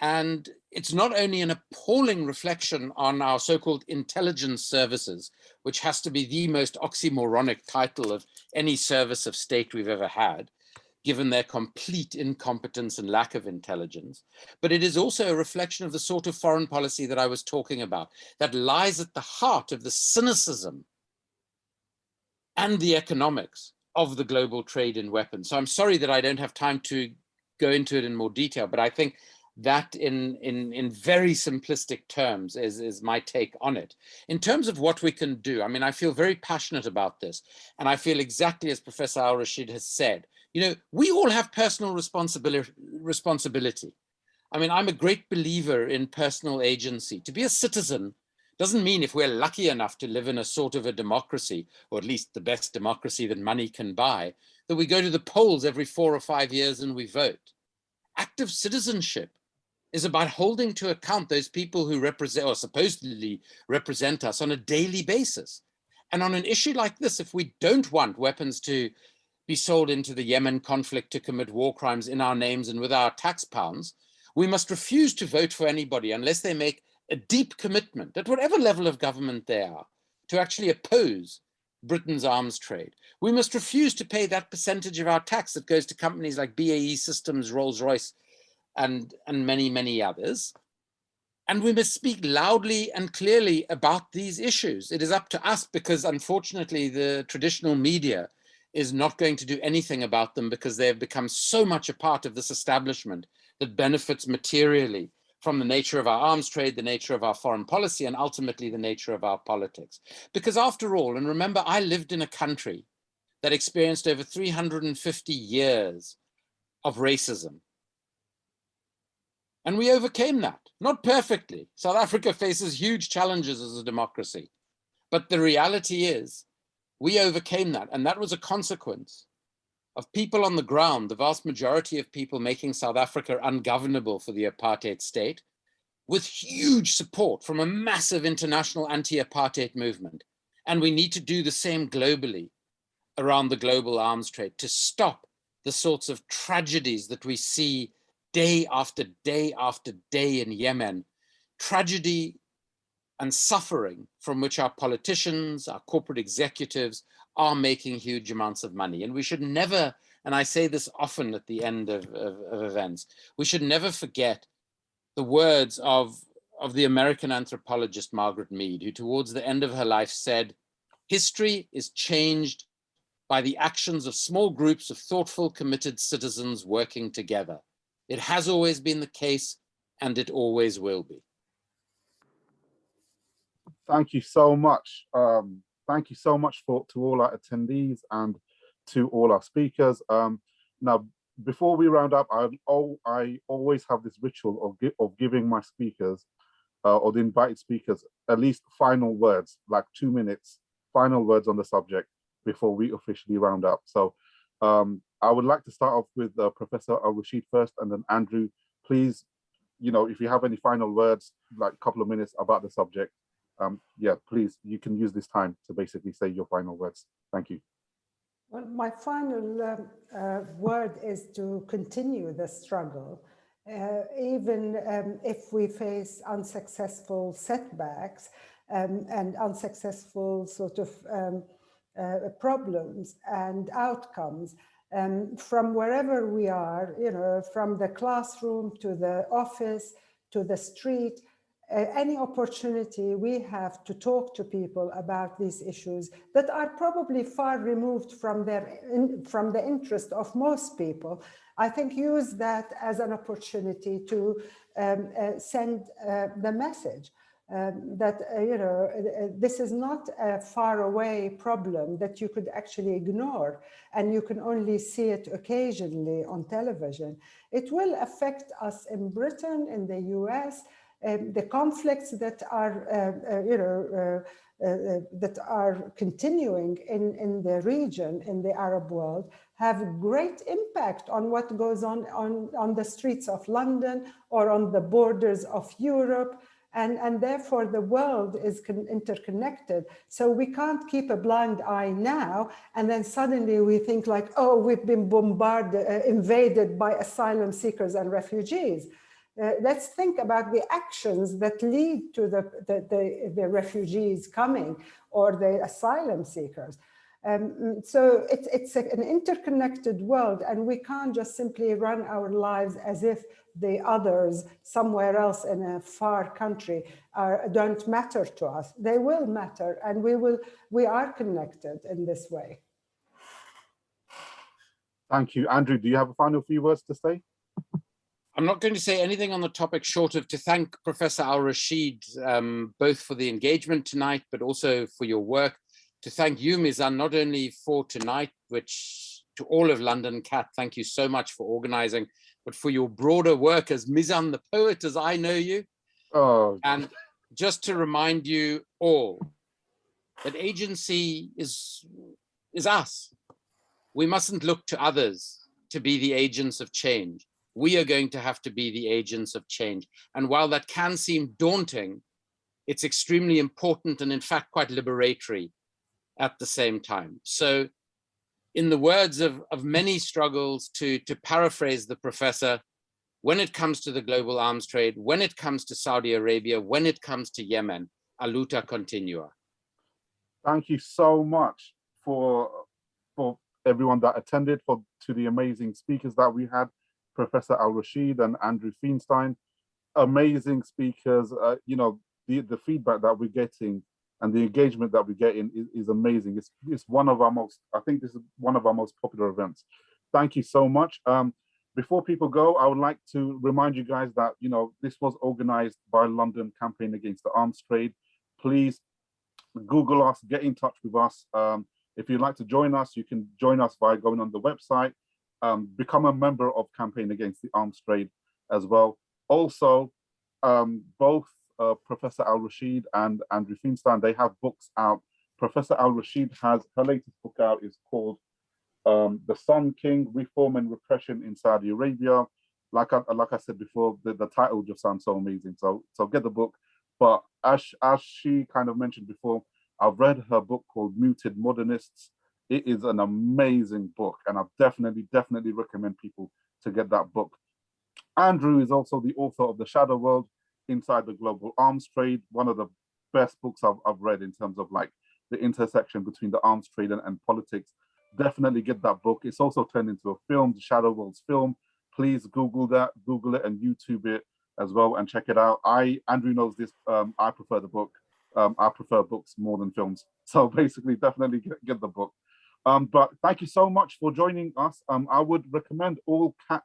And it's not only an appalling reflection on our so-called intelligence services, which has to be the most oxymoronic title of any service of state we've ever had, given their complete incompetence and lack of intelligence. But it is also a reflection of the sort of foreign policy that I was talking about, that lies at the heart of the cynicism and the economics of the global trade in weapons. So I'm sorry that I don't have time to go into it in more detail, but I think that in, in, in very simplistic terms is, is my take on it. In terms of what we can do, I mean, I feel very passionate about this. And I feel exactly as Professor Al-Rasheed has said, you know, we all have personal responsibility. responsibility. I mean, I'm a great believer in personal agency. To be a citizen doesn't mean if we're lucky enough to live in a sort of a democracy, or at least the best democracy that money can buy, that we go to the polls every four or five years and we vote. Active citizenship is about holding to account those people who represent or supposedly represent us on a daily basis. And on an issue like this, if we don't want weapons to be sold into the Yemen conflict to commit war crimes in our names and with our tax pounds, we must refuse to vote for anybody unless they make a deep commitment at whatever level of government they are to actually oppose Britain's arms trade. We must refuse to pay that percentage of our tax that goes to companies like BAE Systems, Rolls-Royce, and, and many, many others. And we must speak loudly and clearly about these issues. It is up to us because unfortunately the traditional media is not going to do anything about them because they have become so much a part of this establishment that benefits materially from the nature of our arms trade, the nature of our foreign policy, and ultimately the nature of our politics. Because after all, and remember, I lived in a country that experienced over 350 years of racism, and we overcame that, not perfectly. South Africa faces huge challenges as a democracy. But the reality is we overcame that. And that was a consequence of people on the ground, the vast majority of people making South Africa ungovernable for the apartheid state, with huge support from a massive international anti-apartheid movement. And we need to do the same globally around the global arms trade to stop the sorts of tragedies that we see day after day after day in Yemen, tragedy and suffering from which our politicians, our corporate executives are making huge amounts of money. And we should never, and I say this often at the end of, of, of events, we should never forget the words of, of the American anthropologist Margaret Mead, who towards the end of her life said, history is changed by the actions of small groups of thoughtful, committed citizens working together. It has always been the case and it always will be. Thank you so much. Um, thank you so much for to all our attendees and to all our speakers. Um, now, before we round up, I, oh, I always have this ritual of, gi of giving my speakers uh, or the invited speakers at least final words, like two minutes, final words on the subject before we officially round up. So um, I would like to start off with uh, Professor Al-Rasheed first and then Andrew, please, you know, if you have any final words, like a couple of minutes about the subject, um, yeah, please, you can use this time to basically say your final words. Thank you. Well, my final um, uh, word is to continue the struggle. Uh, even um, if we face unsuccessful setbacks um, and unsuccessful sort of um, uh, problems and outcomes um, from wherever we are, you know, from the classroom to the office to the street, uh, any opportunity we have to talk to people about these issues that are probably far removed from their in, from the interest of most people, I think use that as an opportunity to um, uh, send uh, the message um, that, uh, you know, uh, this is not a far away problem that you could actually ignore and you can only see it occasionally on television. It will affect us in Britain, in the US, um, the conflicts that are, uh, uh, you know, uh, uh, that are continuing in, in the region, in the Arab world, have great impact on what goes on, on on the streets of London or on the borders of Europe. And, and therefore the world is interconnected. So we can't keep a blind eye now. And then suddenly we think like, oh, we've been bombarded, uh, invaded by asylum seekers and refugees. Uh, let's think about the actions that lead to the, the, the, the refugees coming or the asylum seekers. Um, so it's, it's a, an interconnected world and we can't just simply run our lives as if the others somewhere else in a far country are, don't matter to us. They will matter and we will we are connected in this way. Thank you. Andrew, do you have a final few words to say? I'm not going to say anything on the topic short of to thank Professor Al-Rasheed um, both for the engagement tonight, but also for your work. To thank you, Mizan, not only for tonight, which to all of London CAAT, thank you so much for organizing, but for your broader work as Mizan the poet, as I know you. Oh. And just to remind you all that agency is, is us. We mustn't look to others to be the agents of change. We are going to have to be the agents of change. And while that can seem daunting, it's extremely important and in fact quite liberatory at the same time. So in the words of, of many struggles to, to paraphrase the professor, when it comes to the global arms trade, when it comes to Saudi Arabia, when it comes to Yemen, a luta continua. Thank you so much for, for everyone that attended, for to the amazing speakers that we had, Professor Al-Rasheed and Andrew Feinstein, amazing speakers. Uh, you know, the, the feedback that we're getting and the engagement that we're getting is, is, amazing. It's, it's one of our most, I think this is one of our most popular events. Thank you so much. Um, before people go, I would like to remind you guys that, you know, this was organized by London Campaign Against the Arms Trade. Please Google us, get in touch with us. Um, if you'd like to join us, you can join us by going on the website, um, become a member of Campaign Against the Arms Trade as well. Also, um, both uh, Professor Al-Rasheed and Andrew Feinstein, they have books out. Professor Al-Rasheed has, her latest book out is called um, The Son King, Reform and Repression in Saudi Arabia. Like I, like I said before, the, the title just sounds so amazing. So, so get the book. But as, as she kind of mentioned before, I've read her book called Muted Modernists. It is an amazing book and I definitely, definitely recommend people to get that book. Andrew is also the author of The Shadow World, inside the global arms trade. One of the best books I've, I've read in terms of like the intersection between the arms trade and, and politics. Definitely get that book. It's also turned into a film, the Shadow Worlds film. Please Google that, Google it and YouTube it as well and check it out. I, Andrew knows this, um, I prefer the book. Um, I prefer books more than films. [laughs] So basically definitely get, get the book. Um, but thank you so much for joining us. Um, I would recommend all CAAT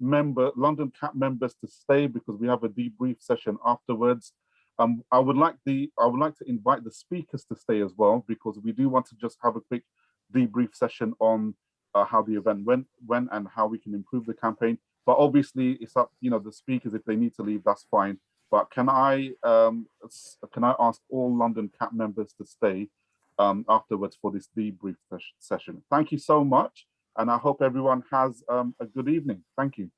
member, London CAAT members to stay because we have a debrief session afterwards. Um, I would like the I would like to invite the speakers to stay as well because we do want to just have a quick debrief session on uh, how the event went, when and how we can improve the campaign. But obviously, it's up you know the speakers if they need to leave, that's fine. But can I um, can I ask all London CAAT members to stay um, afterwards for this debrief session? Thank you so much and I hope everyone has um, a good evening. Thank you.